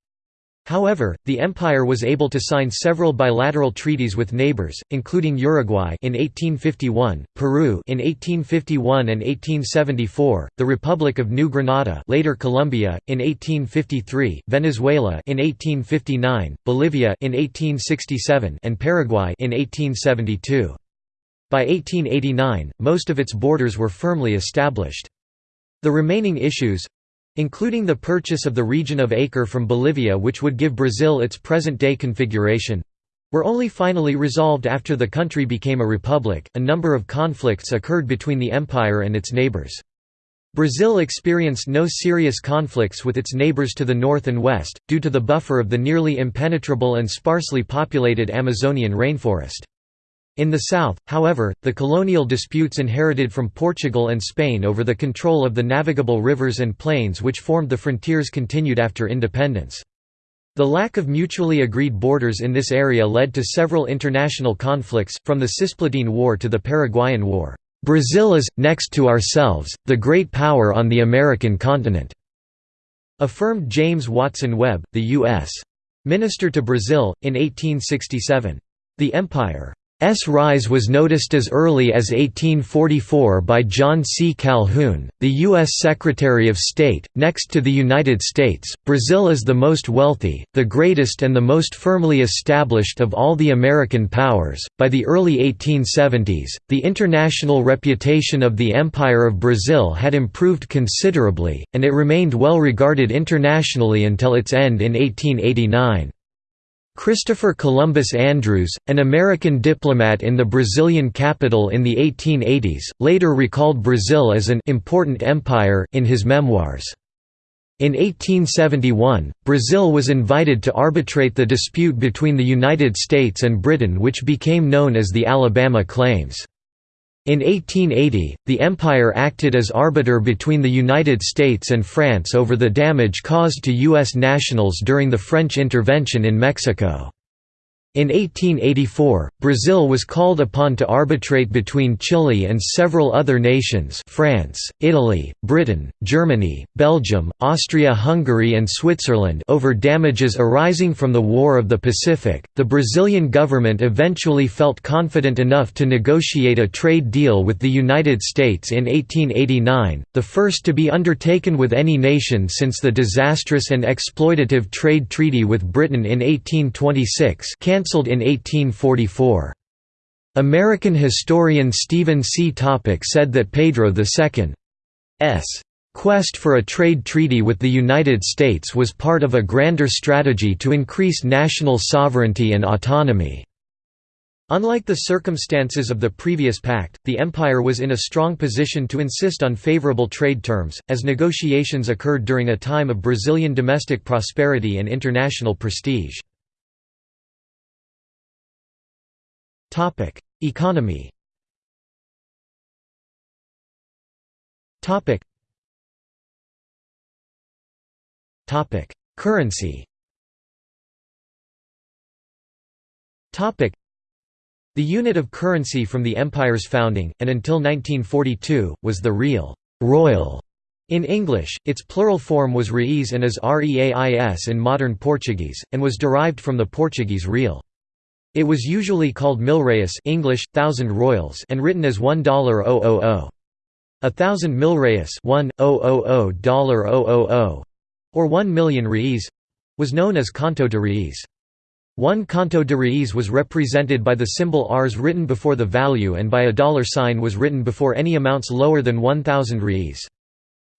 However, the empire was able to sign several bilateral treaties with neighbors, including Uruguay in 1851, Peru in 1851 and 1874, the Republic of New Granada, later Colombia, in 1853, Venezuela in 1859, Bolivia in 1867, and Paraguay in 1872. By 1889, most of its borders were firmly established. The remaining issues, including the purchase of the region of Acre from Bolivia which would give Brazil its present-day configuration were only finally resolved after the country became a republic. A number of conflicts occurred between the empire and its neighbors. Brazil experienced no serious conflicts with its neighbors to the north and west, due to the buffer of the nearly impenetrable and sparsely populated Amazonian rainforest. In the south, however, the colonial disputes inherited from Portugal and Spain over the control of the navigable rivers and plains which formed the frontiers continued after independence. The lack of mutually agreed borders in this area led to several international conflicts, from the Cisplatine War to the Paraguayan War. "'Brazil is, next to ourselves, the great power on the American continent,' affirmed James Watson Webb, the U.S. Minister to Brazil, in 1867. The empire S rise was noticed as early as 1844 by John C. Calhoun, the U.S. Secretary of State. Next to the United States, Brazil is the most wealthy, the greatest, and the most firmly established of all the American powers. By the early 1870s, the international reputation of the Empire of Brazil had improved considerably, and it remained well regarded internationally until its end in 1889. Christopher Columbus Andrews, an American diplomat in the Brazilian capital in the 1880s, later recalled Brazil as an important empire in his memoirs. In 1871, Brazil was invited to arbitrate the dispute between the United States and Britain which became known as the Alabama Claims. In 1880, the Empire acted as arbiter between the United States and France over the damage caused to U.S. nationals during the French intervention in Mexico. In 1884, Brazil was called upon to arbitrate between Chile and several other nations France, Italy, Britain, Germany, Belgium, Austria-Hungary and Switzerland over damages arising from the War of the Pacific. The Brazilian government eventually felt confident enough to negotiate a trade deal with the United States in 1889, the first to be undertaken with any nation since the disastrous and exploitative trade treaty with Britain in 1826 cancelled in 1844. American historian Steven C. Topik said that Pedro II's quest for a trade treaty with the United States was part of a grander strategy to increase national sovereignty and autonomy. Unlike the circumstances of the previous pact, the empire was in a strong position to insist on favorable trade terms, as negotiations occurred during a time of Brazilian domestic prosperity and international prestige. Topic: Economy. Topic. Topic: Currency. Topic: The unit of currency from the empire's founding and until 1942 was the real royal In English, its plural form was reis and is reais in modern Portuguese, and was derived from the Portuguese real. It was usually called milreis English, thousand royals and written as $1.000. A thousand milreis $1,000 or 1 million reis was known as conto de reis. One conto de reis was represented by the symbol Rs written before the value and by a dollar sign was written before any amounts lower than 1,000 reis.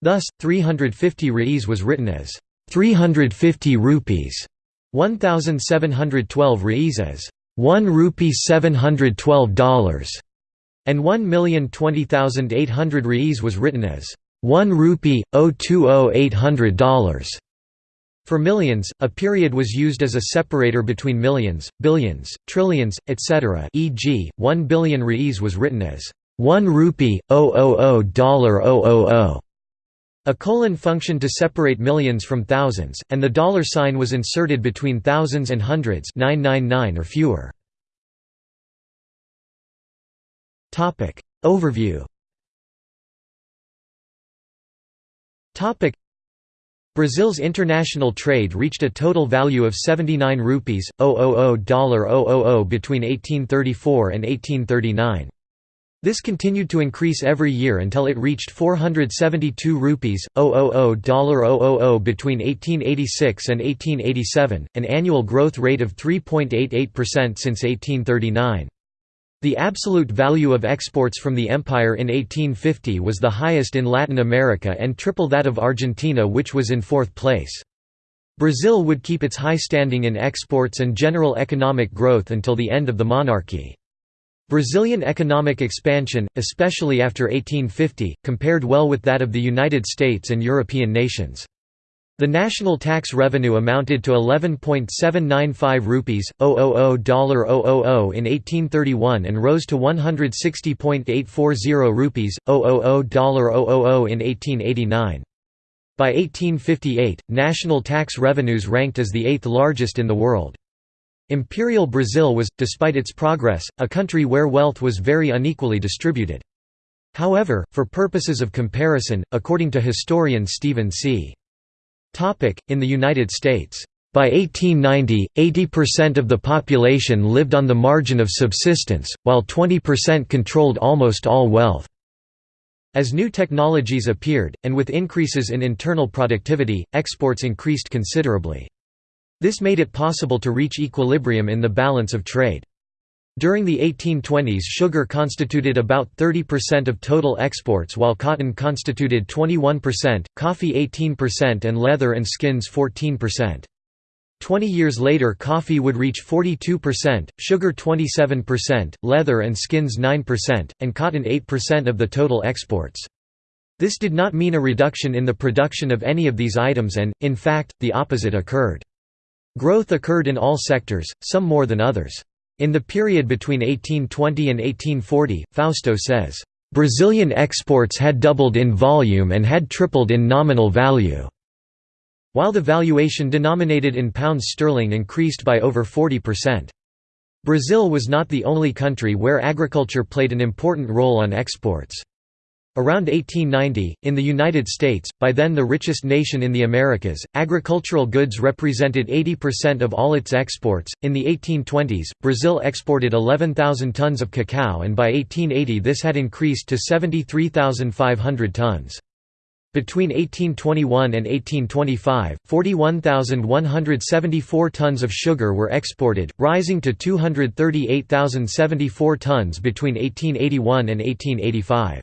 Thus, 350 reis was written as 350 rupees, 1,712 reis as 1 rupee $712, and 1,020,800 reis was written as 1 rupee, 020,800. For millions, a period was used as a separator between millions, billions, trillions, etc. e.g., 1 billion reis was written as 1 rupee, 000 A colon functioned to separate millions from thousands, and the dollar sign was inserted between thousands and hundreds 999 or fewer. Overview Brazil's international trade reached a total value of 79 rupees, $000 between 1834 and 1839. This continued to increase every year until it reached 472 rupees, $000 between 1886 and 1887, an annual growth rate of 3.88% since 1839. The absolute value of exports from the empire in 1850 was the highest in Latin America and triple that of Argentina which was in fourth place. Brazil would keep its high standing in exports and general economic growth until the end of the monarchy. Brazilian economic expansion, especially after 1850, compared well with that of the United States and European nations. The national tax revenue amounted to 11.795 rupees, $0.000 in 1831 and rose to 160.840 rupees, $0.000 in 1889. By 1858, national tax revenues ranked as the eighth largest in the world. Imperial Brazil was, despite its progress, a country where wealth was very unequally distributed. However, for purposes of comparison, according to historian Steven C. In the United States, by 1890, 80% of the population lived on the margin of subsistence, while 20% controlled almost all wealth. As new technologies appeared, and with increases in internal productivity, exports increased considerably. This made it possible to reach equilibrium in the balance of trade. During the 1820s sugar constituted about 30% of total exports while cotton constituted 21%, coffee 18% and leather and skins 14%. Twenty years later coffee would reach 42%, sugar 27%, leather and skins 9%, and cotton 8% of the total exports. This did not mean a reduction in the production of any of these items and, in fact, the opposite occurred. Growth occurred in all sectors, some more than others. In the period between 1820 and 1840, Fausto says, "...Brazilian exports had doubled in volume and had tripled in nominal value." While the valuation denominated in pounds sterling increased by over 40%. Brazil was not the only country where agriculture played an important role on exports. Around 1890, in the United States, by then the richest nation in the Americas, agricultural goods represented 80% of all its exports. In the 1820s, Brazil exported 11,000 tons of cacao and by 1880 this had increased to 73,500 tons. Between 1821 and 1825, 41,174 tons of sugar were exported, rising to 238,074 tons between 1881 and 1885.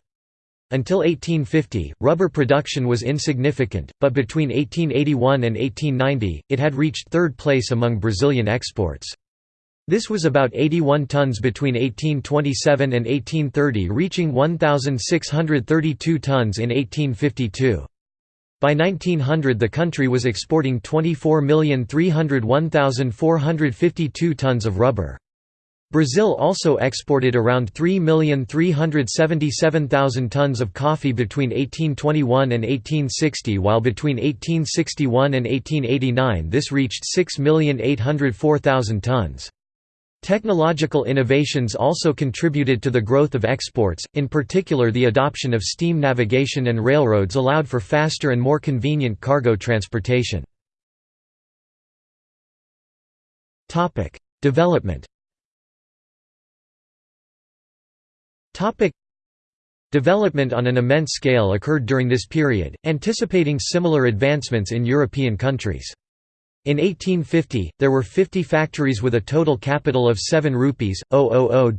Until 1850, rubber production was insignificant, but between 1881 and 1890, it had reached third place among Brazilian exports. This was about 81 tons between 1827 and 1830 reaching 1,632 tons in 1852. By 1900 the country was exporting 24,301,452 tons of rubber. Brazil also exported around 3,377,000 tons of coffee between 1821 and 1860 while between 1861 and 1889 this reached 6,804,000 tons. Technological innovations also contributed to the growth of exports, in particular the adoption of steam navigation and railroads allowed for faster and more convenient cargo transportation. Development Development on an immense scale occurred during this period, anticipating similar advancements in European countries. In 1850, there were 50 factories with a total capital of 7 rupees, 000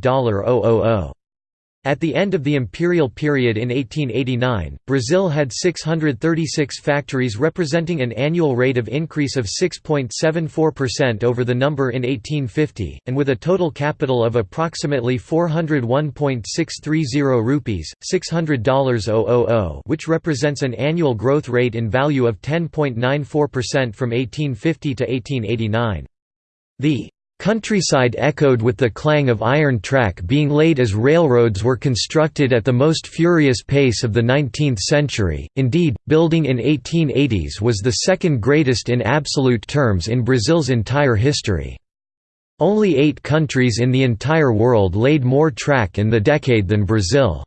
at the end of the imperial period in 1889, Brazil had 636 factories representing an annual rate of increase of 6.74% over the number in 1850, and with a total capital of approximately 401.630 rupees, $600 which represents an annual growth rate in value of 10.94% from 1850 to 1889. The Countryside echoed with the clang of iron track being laid as railroads were constructed at the most furious pace of the 19th century, indeed, building in 1880s was the second greatest in absolute terms in Brazil's entire history. Only eight countries in the entire world laid more track in the decade than Brazil.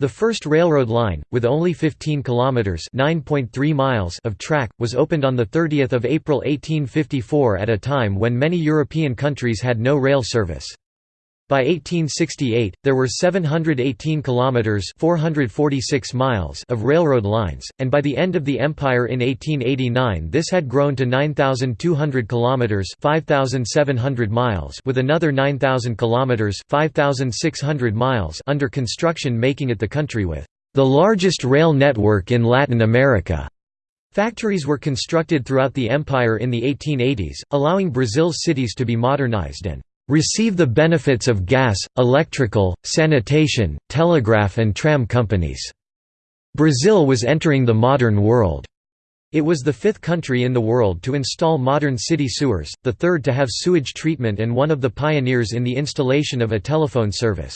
The first railroad line, with only 15 kilometers (9.3 miles) of track, was opened on the 30th of April 1854 at a time when many European countries had no rail service. By 1868, there were 718 kilometers (446 miles) of railroad lines, and by the end of the empire in 1889, this had grown to 9200 kilometers (5700 miles) with another 9000 kilometers (5600 miles) under construction, making it the country with the largest rail network in Latin America. Factories were constructed throughout the empire in the 1880s, allowing Brazil's cities to be modernized and receive the benefits of gas, electrical, sanitation, telegraph and tram companies. Brazil was entering the modern world. It was the fifth country in the world to install modern city sewers, the third to have sewage treatment and one of the pioneers in the installation of a telephone service.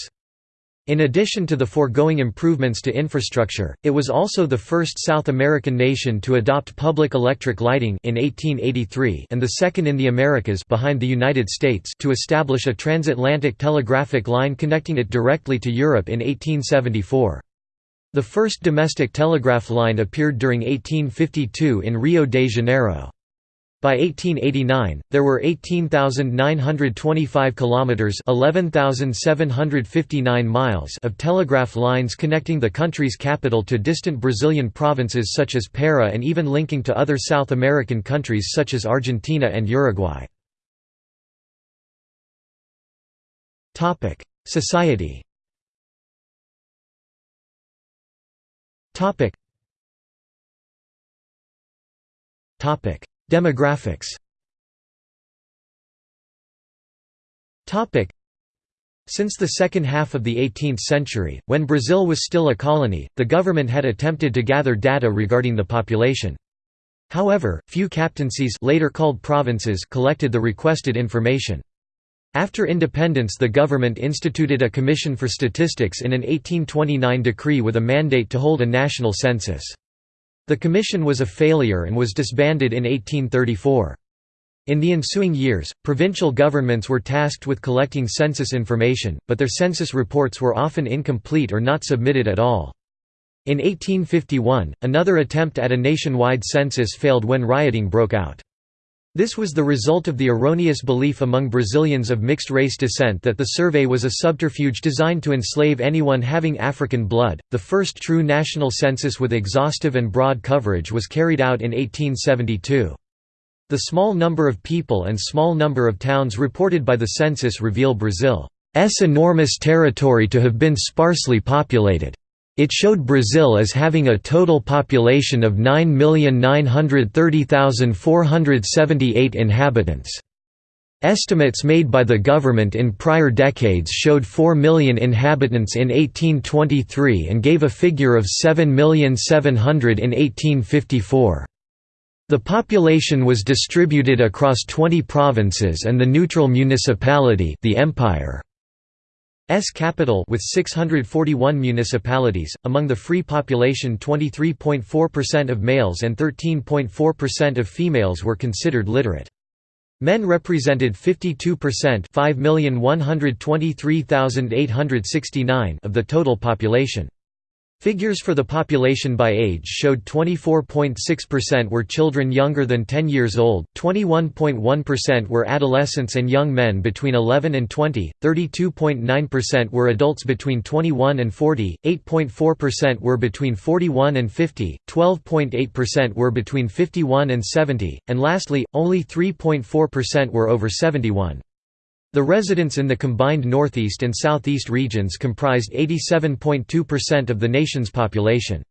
In addition to the foregoing improvements to infrastructure, it was also the first South American nation to adopt public electric lighting in 1883 and the second in the Americas behind the United States to establish a transatlantic telegraphic line connecting it directly to Europe in 1874. The first domestic telegraph line appeared during 1852 in Rio de Janeiro. By 1889, there were 18,925 kilometers (11,759 miles) of telegraph lines connecting the country's capital to distant Brazilian provinces such as Para and even linking to other South American countries such as Argentina and Uruguay. Topic: Society. Topic. Demographics since the second half of the 18th century, when Brazil was still a colony, the government had attempted to gather data regarding the population. However, few captaincies later called provinces collected the requested information. After independence the government instituted a commission for statistics in an 1829 decree with a mandate to hold a national census. The commission was a failure and was disbanded in 1834. In the ensuing years, provincial governments were tasked with collecting census information, but their census reports were often incomplete or not submitted at all. In 1851, another attempt at a nationwide census failed when rioting broke out. This was the result of the erroneous belief among Brazilians of mixed race descent that the survey was a subterfuge designed to enslave anyone having African blood. The first true national census with exhaustive and broad coverage was carried out in 1872. The small number of people and small number of towns reported by the census reveal Brazil's enormous territory to have been sparsely populated. It showed Brazil as having a total population of 9,930,478 inhabitants. Estimates made by the government in prior decades showed 4 million inhabitants in 1823 and gave a figure of 7,700,000 in 1854. The population was distributed across 20 provinces and the neutral municipality the empire. S capital with 641 municipalities, among the free population 23.4% of males and 13.4% of females were considered literate. Men represented 52% 5,123,869 of the total population. Figures for the population by age showed 24.6% were children younger than 10 years old, 21.1% were adolescents and young men between 11 and 20, 32.9% were adults between 21 and 40, 8.4% were between 41 and 50, 12.8% were between 51 and 70, and lastly, only 3.4% were over 71. The residents in the combined Northeast and Southeast regions comprised 87.2% of the nation's population.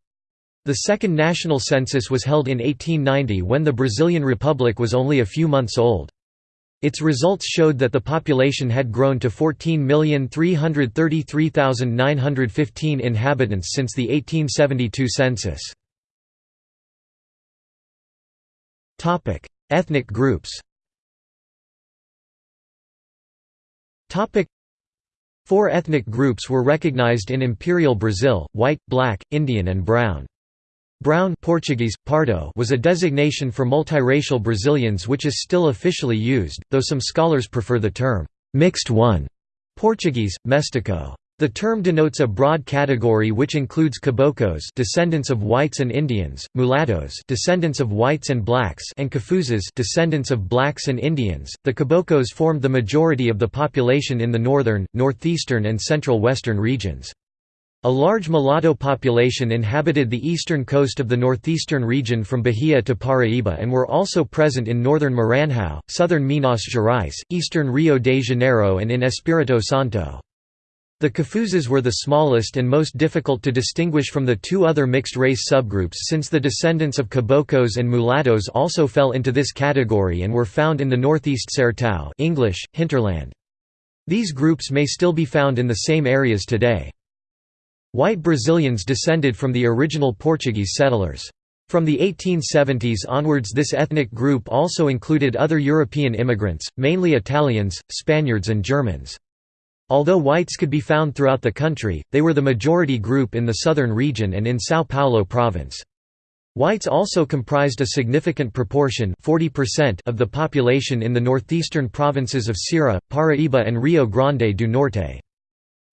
The second national census was held in 1890 when the Brazilian Republic was only a few months old. Its results showed that the population had grown to 14,333,915 inhabitants since the 1872 census. Ethnic groups Four ethnic groups were recognized in Imperial Brazil, white, black, Indian and brown. Brown Portuguese, pardo was a designation for multiracial Brazilians which is still officially used, though some scholars prefer the term, mixed one, Portuguese, mestiço. The term denotes a broad category which includes caboclos descendants of whites and Indians, mulattoes descendants of whites and blacks and cafuzes descendants of blacks and Indians. The caboclos formed the majority of the population in the northern, northeastern and central western regions. A large mulatto population inhabited the eastern coast of the northeastern region from Bahia to Paraíba and were also present in northern Maranhão, southern Minas Gerais, eastern Rio de Janeiro and in Espírito Santo. The Cafuzes were the smallest and most difficult to distinguish from the two other mixed-race subgroups since the descendants of Caboclos and Mulattoes also fell into this category and were found in the northeast Sertão English, hinterland. These groups may still be found in the same areas today. White Brazilians descended from the original Portuguese settlers. From the 1870s onwards this ethnic group also included other European immigrants, mainly Italians, Spaniards and Germans. Although whites could be found throughout the country, they were the majority group in the southern region and in São Paulo province. Whites also comprised a significant proportion 40% of the population in the northeastern provinces of Ceará, Paraíba and Rio Grande do Norte.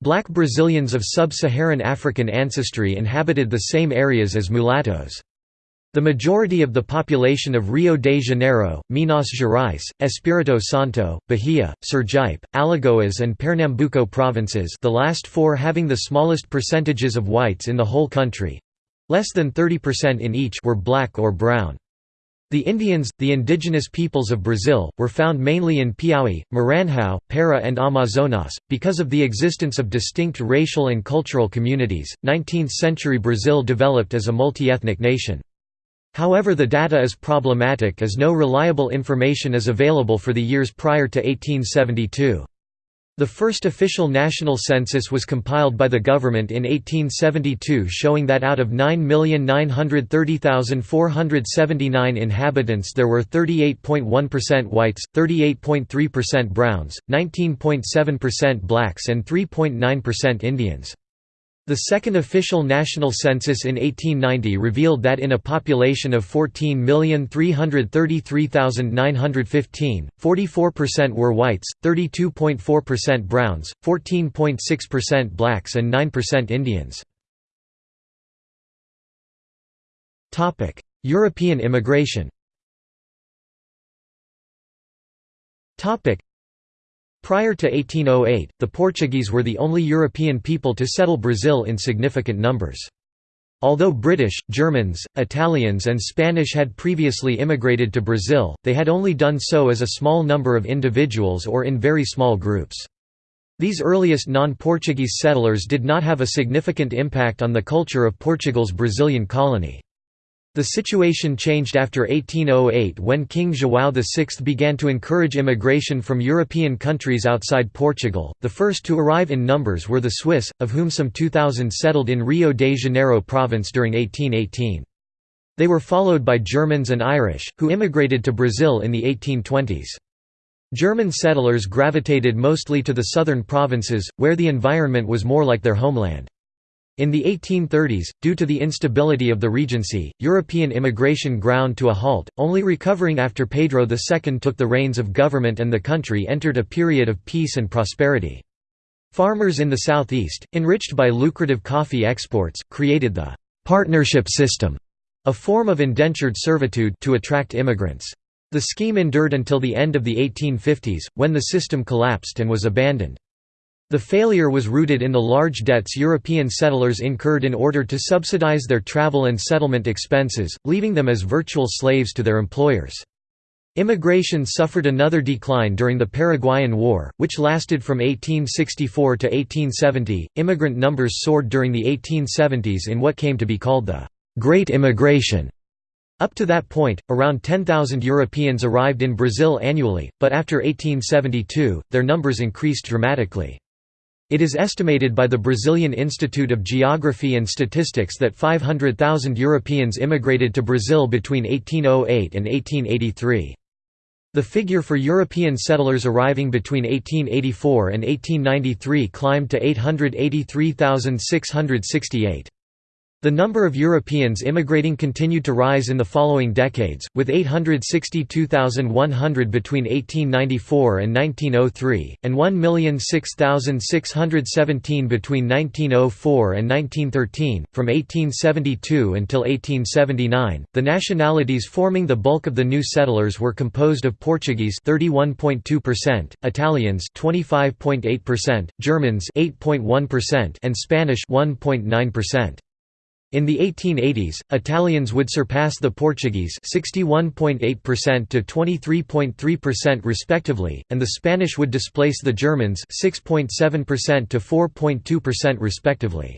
Black Brazilians of sub-Saharan African ancestry inhabited the same areas as mulattoes. The majority of the population of Rio de Janeiro, Minas Gerais, Espírito Santo, Bahia, Sergipe, Alagoas and Pernambuco provinces the last four having the smallest percentages of whites in the whole country—less than 30% in each were black or brown. The Indians, the indigenous peoples of Brazil, were found mainly in Piauí, Maranhão, Para and Amazonas. Because of the existence of distinct racial and cultural communities, 19th-century Brazil developed as a multi-ethnic nation. However the data is problematic as no reliable information is available for the years prior to 1872. The first official national census was compiled by the government in 1872 showing that out of 9,930,479 inhabitants there were 38.1% whites, 38.3% browns, 19.7% blacks and 3.9% Indians. The second official national census in 1890 revealed that in a population of 14,333,915, 44% were whites, 32.4% browns, 14.6% blacks and 9% Indians. European immigration Prior to 1808, the Portuguese were the only European people to settle Brazil in significant numbers. Although British, Germans, Italians and Spanish had previously immigrated to Brazil, they had only done so as a small number of individuals or in very small groups. These earliest non-Portuguese settlers did not have a significant impact on the culture of Portugal's Brazilian colony. The situation changed after 1808 when King João VI began to encourage immigration from European countries outside Portugal. The first to arrive in numbers were the Swiss, of whom some 2,000 settled in Rio de Janeiro province during 1818. They were followed by Germans and Irish, who immigrated to Brazil in the 1820s. German settlers gravitated mostly to the southern provinces, where the environment was more like their homeland. In the 1830s, due to the instability of the Regency, European immigration ground to a halt, only recovering after Pedro II took the reins of government and the country entered a period of peace and prosperity. Farmers in the southeast, enriched by lucrative coffee exports, created the «partnership system», a form of indentured servitude to attract immigrants. The scheme endured until the end of the 1850s, when the system collapsed and was abandoned. The failure was rooted in the large debts European settlers incurred in order to subsidize their travel and settlement expenses, leaving them as virtual slaves to their employers. Immigration suffered another decline during the Paraguayan War, which lasted from 1864 to 1870. Immigrant numbers soared during the 1870s in what came to be called the Great Immigration. Up to that point, around 10,000 Europeans arrived in Brazil annually, but after 1872, their numbers increased dramatically. It is estimated by the Brazilian Institute of Geography and Statistics that 500,000 Europeans immigrated to Brazil between 1808 and 1883. The figure for European settlers arriving between 1884 and 1893 climbed to 883,668. The number of Europeans immigrating continued to rise in the following decades, with 862,100 between 1894 and 1903, and 1,006,617 between 1904 and 1913. From 1872 until 1879, the nationalities forming the bulk of the new settlers were composed of Portuguese 31.2%, Italians 25.8%, Germans 8.1%, and Spanish 1.9%. In the 1880s, Italians would surpass the Portuguese 61.8% to 23.3% respectively, and the Spanish would displace the Germans 6.7% to 4.2% respectively.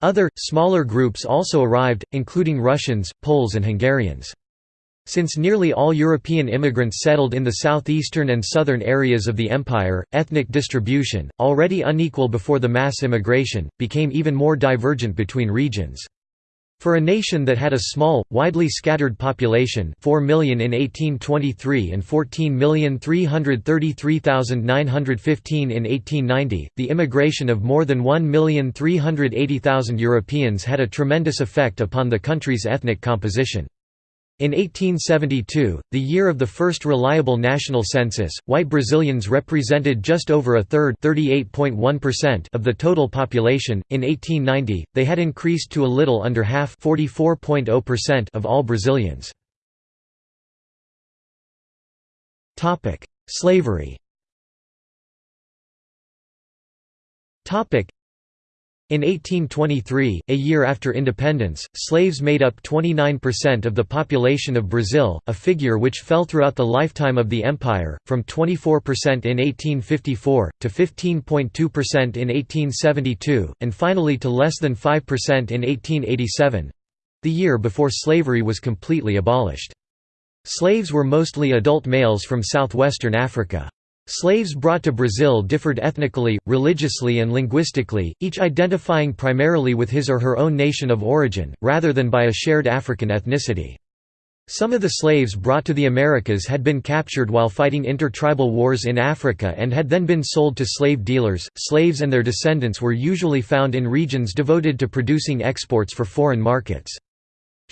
Other, smaller groups also arrived, including Russians, Poles and Hungarians. Since nearly all European immigrants settled in the southeastern and southern areas of the empire, ethnic distribution, already unequal before the mass immigration, became even more divergent between regions. For a nation that had a small, widely scattered population 4 million in 1823 and 14,333,915 in 1890, the immigration of more than 1,380,000 Europeans had a tremendous effect upon the country's ethnic composition. In 1872, the year of the first reliable national census, white Brazilians represented just over a third of the total population. In 1890, they had increased to a little under half oh of all Brazilians. Slavery in 1823, a year after independence, slaves made up 29% of the population of Brazil, a figure which fell throughout the lifetime of the empire, from 24% in 1854, to 15.2% in 1872, and finally to less than 5% in 1887—the year before slavery was completely abolished. Slaves were mostly adult males from southwestern Africa. Slaves brought to Brazil differed ethnically, religiously and linguistically, each identifying primarily with his or her own nation of origin, rather than by a shared African ethnicity. Some of the slaves brought to the Americas had been captured while fighting intertribal wars in Africa and had then been sold to slave dealers. Slaves and their descendants were usually found in regions devoted to producing exports for foreign markets.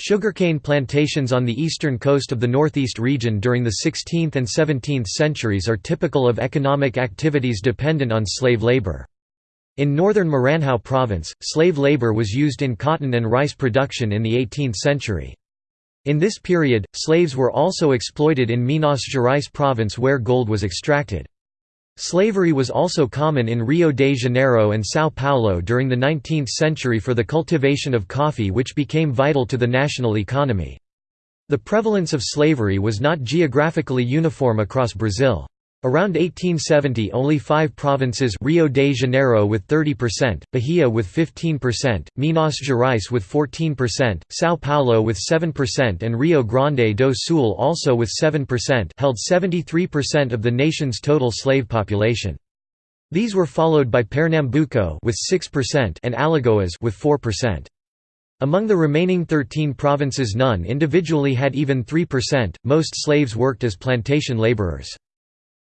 Sugarcane plantations on the eastern coast of the northeast region during the 16th and 17th centuries are typical of economic activities dependent on slave labor. In northern Maranhão province, slave labor was used in cotton and rice production in the 18th century. In this period, slaves were also exploited in Minas Gerais province where gold was extracted. Slavery was also common in Rio de Janeiro and São Paulo during the 19th century for the cultivation of coffee which became vital to the national economy. The prevalence of slavery was not geographically uniform across Brazil. Around 1870 only five provinces Rio de Janeiro with 30%, Bahia with 15%, Minas Gerais with 14%, São Paulo with 7% and Rio Grande do Sul also with 7% held 73% of the nation's total slave population. These were followed by Pernambuco with 6% and Alagoas with 4%. Among the remaining 13 provinces none individually had even 3%, most slaves worked as plantation laborers.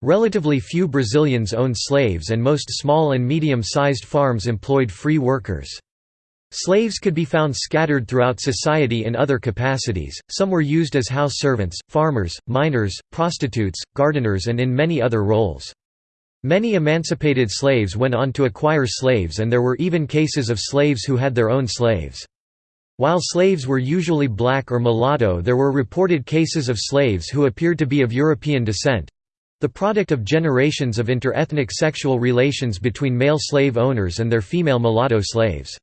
Relatively few Brazilians owned slaves and most small and medium-sized farms employed free workers. Slaves could be found scattered throughout society in other capacities, some were used as house servants, farmers, miners, prostitutes, gardeners and in many other roles. Many emancipated slaves went on to acquire slaves and there were even cases of slaves who had their own slaves. While slaves were usually black or mulatto there were reported cases of slaves who appeared to be of European descent—the product of generations of interethnic sexual relations between male slave owners and their female mulatto slaves.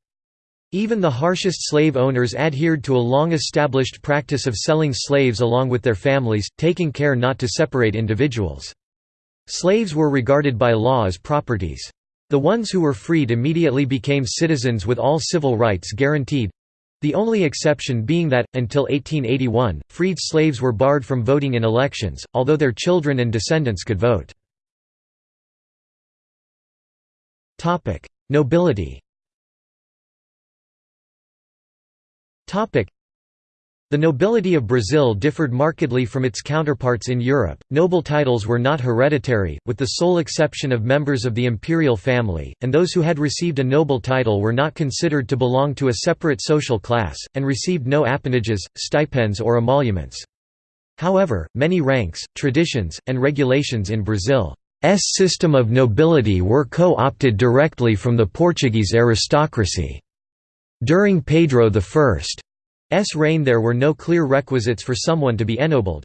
Even the harshest slave owners adhered to a long-established practice of selling slaves along with their families, taking care not to separate individuals. Slaves were regarded by law as properties. The ones who were freed immediately became citizens with all civil rights guaranteed—the only exception being that, until 1881, freed slaves were barred from voting in elections, although their children and descendants could vote. Nobility the nobility of Brazil differed markedly from its counterparts in Europe. Noble titles were not hereditary, with the sole exception of members of the imperial family, and those who had received a noble title were not considered to belong to a separate social class, and received no appanages, stipends or emoluments. However, many ranks, traditions, and regulations in Brazil's system of nobility were co-opted directly from the Portuguese aristocracy. During Pedro I's S reign there were no clear requisites for someone to be ennobled.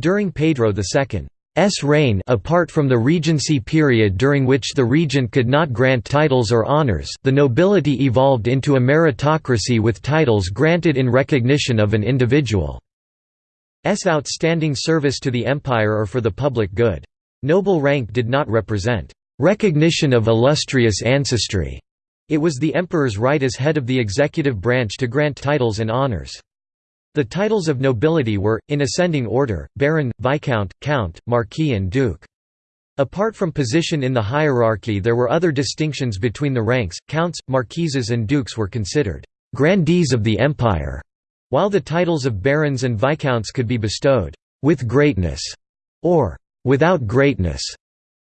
During Pedro II's reign apart from the regency period during which the regent could not grant titles or honours the nobility evolved into a meritocracy with titles granted in recognition of an individual's outstanding service to the empire or for the public good. Noble rank did not represent recognition of illustrious ancestry it was the emperor's right as head of the executive branch to grant titles and honors. The titles of nobility were, in ascending order, baron, viscount, count, marquis and duke. Apart from position in the hierarchy there were other distinctions between the ranks, counts, marquises and dukes were considered «grandees of the empire», while the titles of barons and viscounts could be bestowed «with greatness» or «without greatness».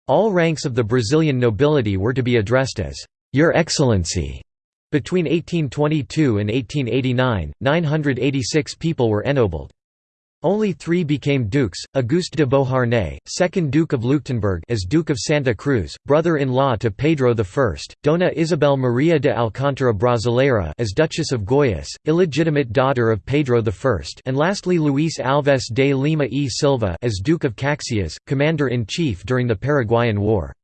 All ranks of the Brazilian nobility were to be addressed as your Excellency. Between 1822 and 1889, 986 people were ennobled. Only three became dukes, Auguste de Beauharnais, 2nd Duke of Leuchtenberg as Duke of Santa Cruz, brother-in-law to Pedro I, Dona Isabel Maria de Alcântara Brasileira as Duchess of Goiás, illegitimate daughter of Pedro I and lastly Luís Alves de Lima e Silva as Duke of Caxias, commander-in-chief during the Paraguayan War.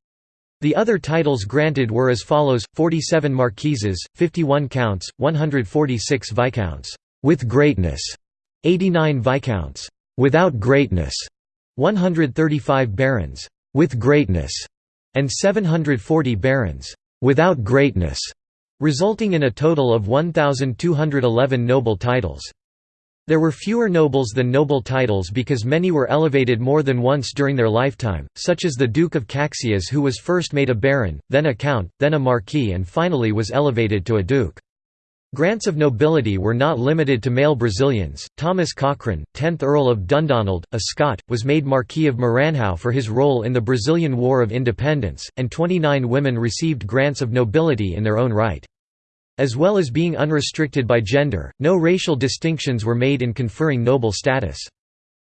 The other titles granted were as follows, 47 marquises, 51 counts, 146 viscounts, with greatness, 89 viscounts, without greatness, 135 barons, with greatness, and 740 barons, without greatness, resulting in a total of 1,211 noble titles. There were fewer nobles than noble titles because many were elevated more than once during their lifetime, such as the Duke of Caxias who was first made a baron, then a count, then a marquis and finally was elevated to a duke. Grants of nobility were not limited to male Brazilians. Thomas Cochrane, 10th Earl of Dundonald, a Scot, was made Marquis of Maranhão for his role in the Brazilian War of Independence, and 29 women received grants of nobility in their own right. As well as being unrestricted by gender, no racial distinctions were made in conferring noble status.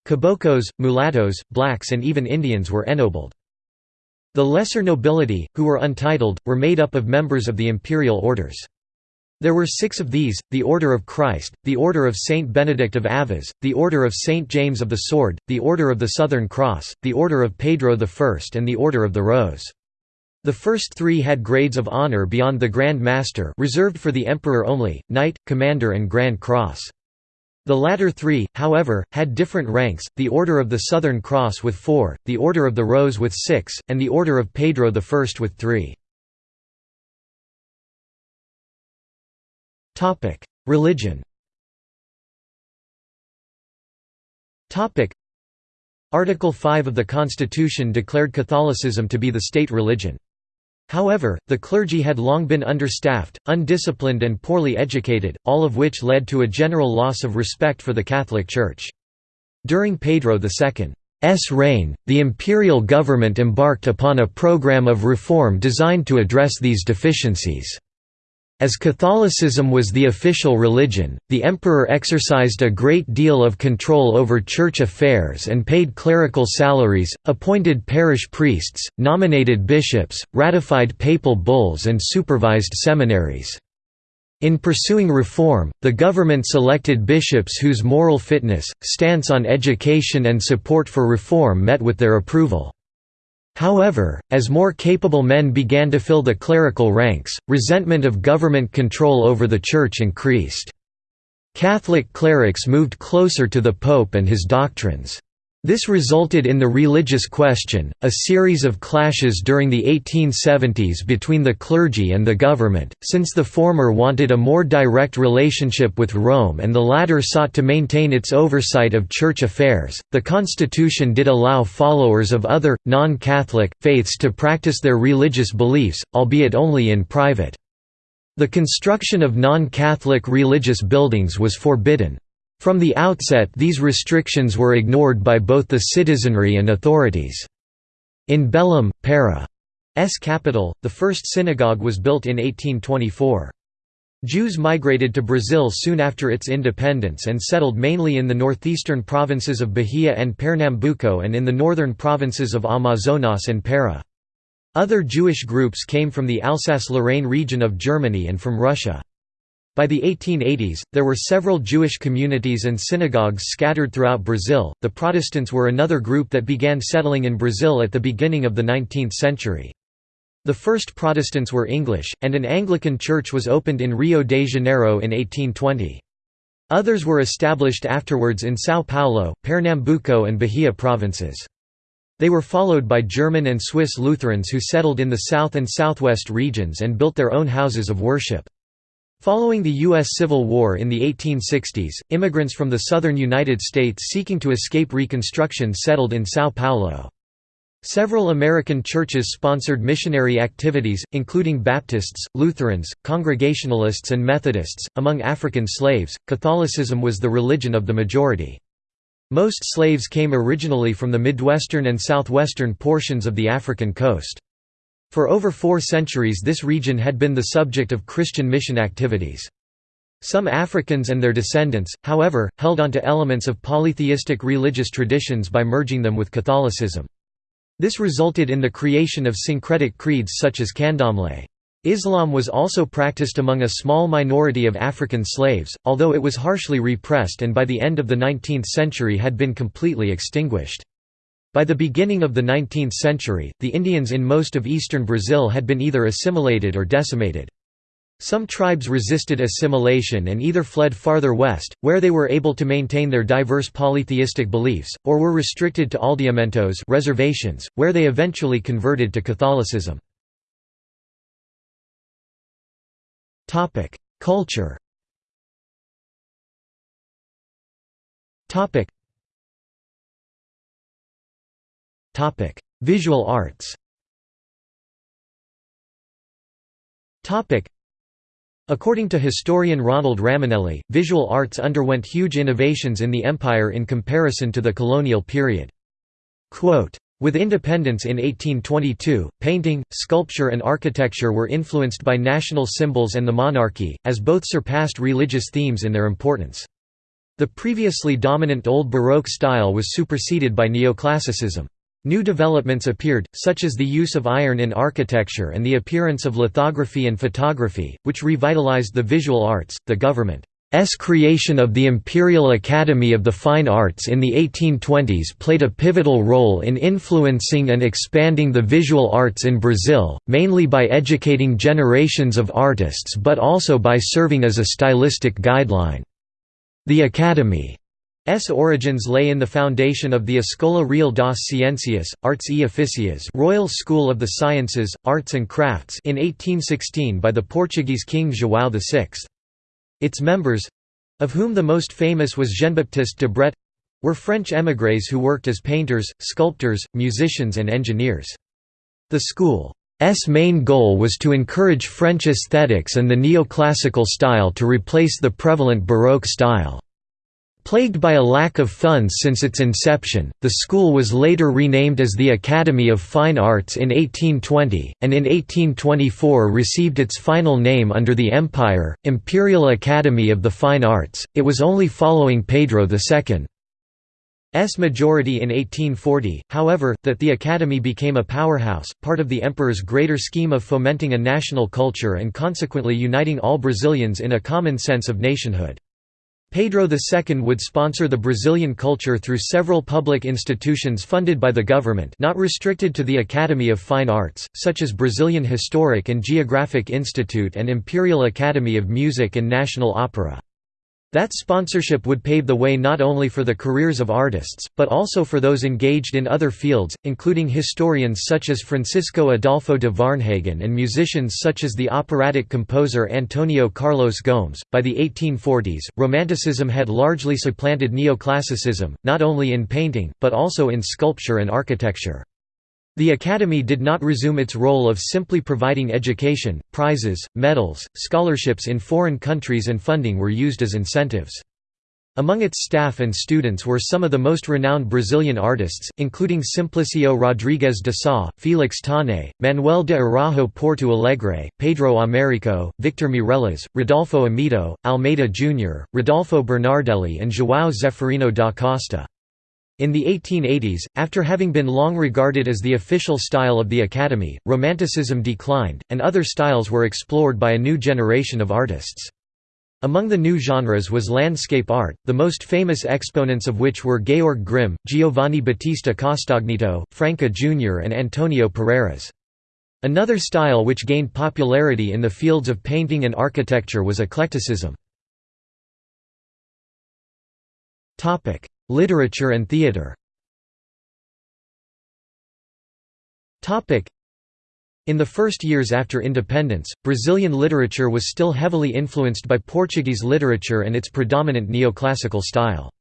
Caboclos, mulattoes, blacks and even Indians were ennobled. The lesser nobility, who were untitled, were made up of members of the imperial orders. There were six of these, the Order of Christ, the Order of Saint Benedict of Aviz, the Order of Saint James of the Sword, the Order of the Southern Cross, the Order of Pedro I and the Order of the Rose. The first three had grades of honor beyond the Grand Master reserved for the Emperor only, Knight, Commander and Grand Cross. The latter three, however, had different ranks, the Order of the Southern Cross with four, the Order of the Rose with six, and the Order of Pedro I with three. Religion Article 5 of the Constitution declared Catholicism to be the state religion. However, the clergy had long been understaffed, undisciplined and poorly educated, all of which led to a general loss of respect for the Catholic Church. During Pedro II's reign, the imperial government embarked upon a program of reform designed to address these deficiencies. As Catholicism was the official religion, the emperor exercised a great deal of control over church affairs and paid clerical salaries, appointed parish priests, nominated bishops, ratified papal bulls and supervised seminaries. In pursuing reform, the government selected bishops whose moral fitness, stance on education and support for reform met with their approval. However, as more capable men began to fill the clerical ranks, resentment of government control over the Church increased. Catholic clerics moved closer to the Pope and his doctrines. This resulted in the religious question, a series of clashes during the 1870s between the clergy and the government, since the former wanted a more direct relationship with Rome and the latter sought to maintain its oversight of church affairs. The constitution did allow followers of other, non Catholic, faiths to practice their religious beliefs, albeit only in private. The construction of non Catholic religious buildings was forbidden. From the outset these restrictions were ignored by both the citizenry and authorities. In Belém, Para's capital, the first synagogue was built in 1824. Jews migrated to Brazil soon after its independence and settled mainly in the northeastern provinces of Bahia and Pernambuco and in the northern provinces of Amazonas and Para. Other Jewish groups came from the Alsace-Lorraine region of Germany and from Russia. By the 1880s, there were several Jewish communities and synagogues scattered throughout Brazil. The Protestants were another group that began settling in Brazil at the beginning of the 19th century. The first Protestants were English, and an Anglican church was opened in Rio de Janeiro in 1820. Others were established afterwards in São Paulo, Pernambuco and Bahia provinces. They were followed by German and Swiss Lutherans who settled in the south and southwest regions and built their own houses of worship. Following the U.S. Civil War in the 1860s, immigrants from the southern United States seeking to escape Reconstruction settled in São Paulo. Several American churches sponsored missionary activities, including Baptists, Lutherans, Congregationalists, and Methodists. Among African slaves, Catholicism was the religion of the majority. Most slaves came originally from the Midwestern and Southwestern portions of the African coast. For over four centuries this region had been the subject of Christian mission activities. Some Africans and their descendants, however, held onto elements of polytheistic religious traditions by merging them with Catholicism. This resulted in the creation of syncretic creeds such as Candomblé. Islam was also practiced among a small minority of African slaves, although it was harshly repressed and by the end of the 19th century had been completely extinguished. By the beginning of the 19th century, the Indians in most of eastern Brazil had been either assimilated or decimated. Some tribes resisted assimilation and either fled farther west, where they were able to maintain their diverse polytheistic beliefs, or were restricted to aldeamentos reservations, where they eventually converted to Catholicism. Culture Visual arts. Topic: According to historian Ronald Raminelli, visual arts underwent huge innovations in the empire in comparison to the colonial period. Quote, with independence in 1822, painting, sculpture and architecture were influenced by national symbols and the monarchy, as both surpassed religious themes in their importance. The previously dominant Old Baroque style was superseded by neoclassicism. New developments appeared, such as the use of iron in architecture and the appearance of lithography and photography, which revitalized the visual arts. The government's creation of the Imperial Academy of the Fine Arts in the 1820s played a pivotal role in influencing and expanding the visual arts in Brazil, mainly by educating generations of artists but also by serving as a stylistic guideline. The Academy S origins lay in the foundation of the Escola Real das Ciências, Artes e Ofícios Royal School of the Sciences, Arts and Crafts in 1816 by the Portuguese king João VI. Its members—of whom the most famous was Jean-Baptiste de Debret—were French émigrés who worked as painters, sculptors, musicians and engineers. The school's main goal was to encourage French aesthetics and the neoclassical style to replace the prevalent Baroque style. Plagued by a lack of funds since its inception, the school was later renamed as the Academy of Fine Arts in 1820, and in 1824 received its final name under the Empire, Imperial Academy of the Fine Arts. It was only following Pedro II's majority in 1840, however, that the Academy became a powerhouse, part of the emperor's greater scheme of fomenting a national culture and consequently uniting all Brazilians in a common sense of nationhood. Pedro II would sponsor the Brazilian culture through several public institutions funded by the government not restricted to the Academy of Fine Arts, such as Brazilian Historic and Geographic Institute and Imperial Academy of Music and National Opera. That sponsorship would pave the way not only for the careers of artists, but also for those engaged in other fields, including historians such as Francisco Adolfo de Varnhagen and musicians such as the operatic composer Antonio Carlos Gomes. By the 1840s, Romanticism had largely supplanted neoclassicism, not only in painting, but also in sculpture and architecture. The Academy did not resume its role of simply providing education, prizes, medals, scholarships in foreign countries and funding were used as incentives. Among its staff and students were some of the most renowned Brazilian artists, including Simplicio Rodrigues de Sá, Felix Taunay, Manuel de Araújo Porto Alegre, Pedro Américo, Victor Meirelles, Rodolfo Amoedo, Almeida Jr., Rodolfo Bernardelli and João Zeferino da Costa. In the 1880s, after having been long regarded as the official style of the Academy, Romanticism declined, and other styles were explored by a new generation of artists. Among the new genres was landscape art, the most famous exponents of which were Georg Grimm, Giovanni Battista Castagneto, Franca Jr. and Antonio Parreiras. Another style which gained popularity in the fields of painting and architecture was eclecticism. Literature and theatre in the first years after independence, Brazilian literature was still heavily influenced by Portuguese literature and its predominant neoclassical style.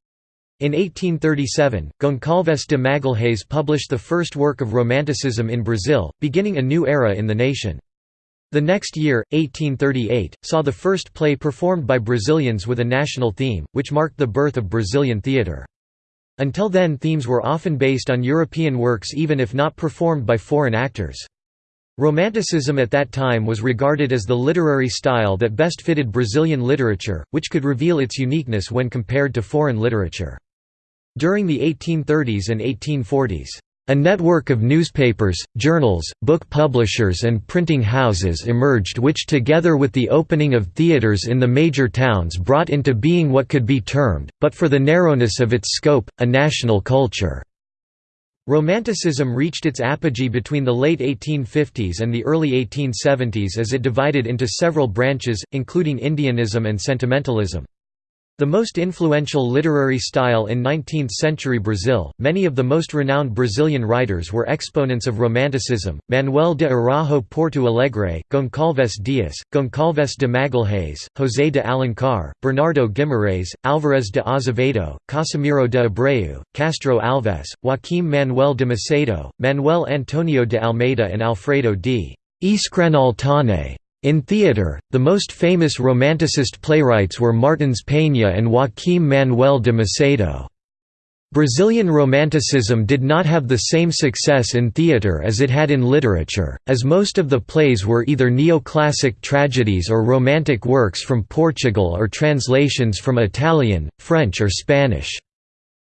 In 1837, Goncalves de Magalhães published the first work of Romanticism in Brazil, beginning a new era in the nation. The next year, 1838, saw the first play performed by Brazilians with a national theme, which marked the birth of Brazilian theatre. Until then themes were often based on European works even if not performed by foreign actors. Romanticism at that time was regarded as the literary style that best fitted Brazilian literature, which could reveal its uniqueness when compared to foreign literature. During the 1830s and 1840s, a network of newspapers, journals, book publishers and printing houses emerged which together with the opening of theatres in the major towns brought into being what could be termed, but for the narrowness of its scope, a national culture. Romanticism reached its apogee between the late 1850s and the early 1870s as it divided into several branches, including Indianism and sentimentalism. The most influential literary style in 19th-century Brazil, many of the most renowned Brazilian writers were exponents of Romanticism, Manuel de Araújo Porto Alegre, Goncalves Dias, Goncalves de Magalhães, José de Alencar, Bernardo Guimarães, Álvares de Azevedo, Casimiro de Abreu, Castro Alves, Joaquim Manuel de Macedo, Manuel Antonio de Almeida and Alfredo d. Escranal Taunay. In theatre, the most famous Romanticist playwrights were Martins Peña and Joaquim Manuel de Macedo. Brazilian Romanticism did not have the same success in theatre as it had in literature, as most of the plays were either neoclassic tragedies or romantic works from Portugal or translations from Italian, French or Spanish.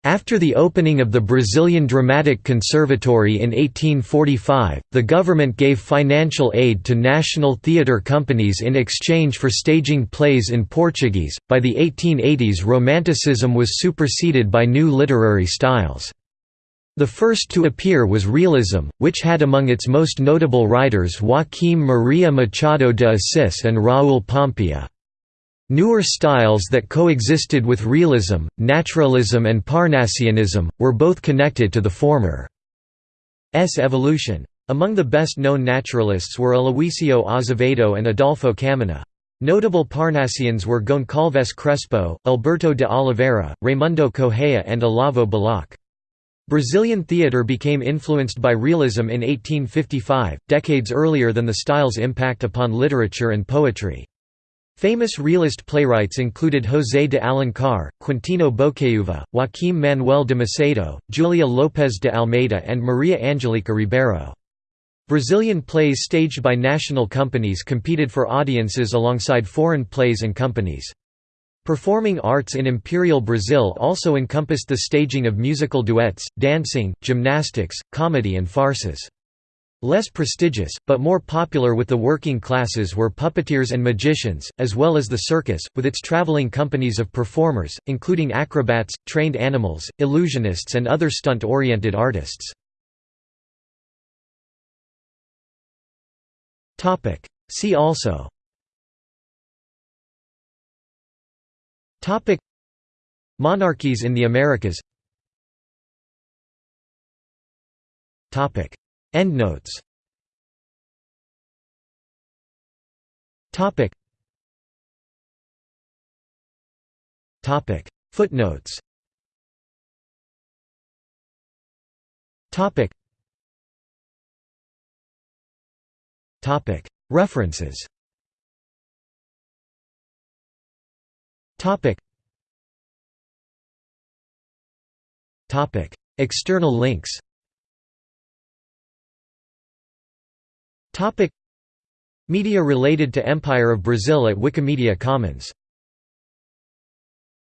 After the opening of the Brazilian Dramatic Conservatory in 1845, the government gave financial aid to national theatre companies in exchange for staging plays in Portuguese. By the 1880s, Romanticism was superseded by new literary styles. The first to appear was realism, which had among its most notable writers Joaquim Maria Machado de Assis and Raul Pompeia. Newer styles that coexisted with realism, naturalism and Parnassianism, were both connected to the former's evolution. Among the best-known naturalists were Aluísio Azevedo and Adolfo Caminha. Notable Parnassians were Goncalves Crespo, Alberto de Oliveira, Raimundo Correia and Olavo Bilac. Brazilian theatre became influenced by realism in 1855, decades earlier than the style's impact upon literature and poetry. Famous realist playwrights included José de Alencar, Quintino Bocaiúva, Joaquim Manuel de Macedo, Julia Lopes de Almeida and Maria Angelica Ribeiro. Brazilian plays staged by national companies competed for audiences alongside foreign plays and companies. Performing arts in Imperial Brazil also encompassed the staging of musical duets, dancing, gymnastics, comedy and farces. Less prestigious, but more popular with the working classes were puppeteers and magicians, as well as the circus, with its traveling companies of performers, including acrobats, trained animals, illusionists and other stunt-oriented artists. See also. Monarchies in the Americas Endnotes Topic. Topic. Footnotes. Topic. Topic. References. Topic. Topic. External links Media related to Empire of Brazil at Wikimedia Commons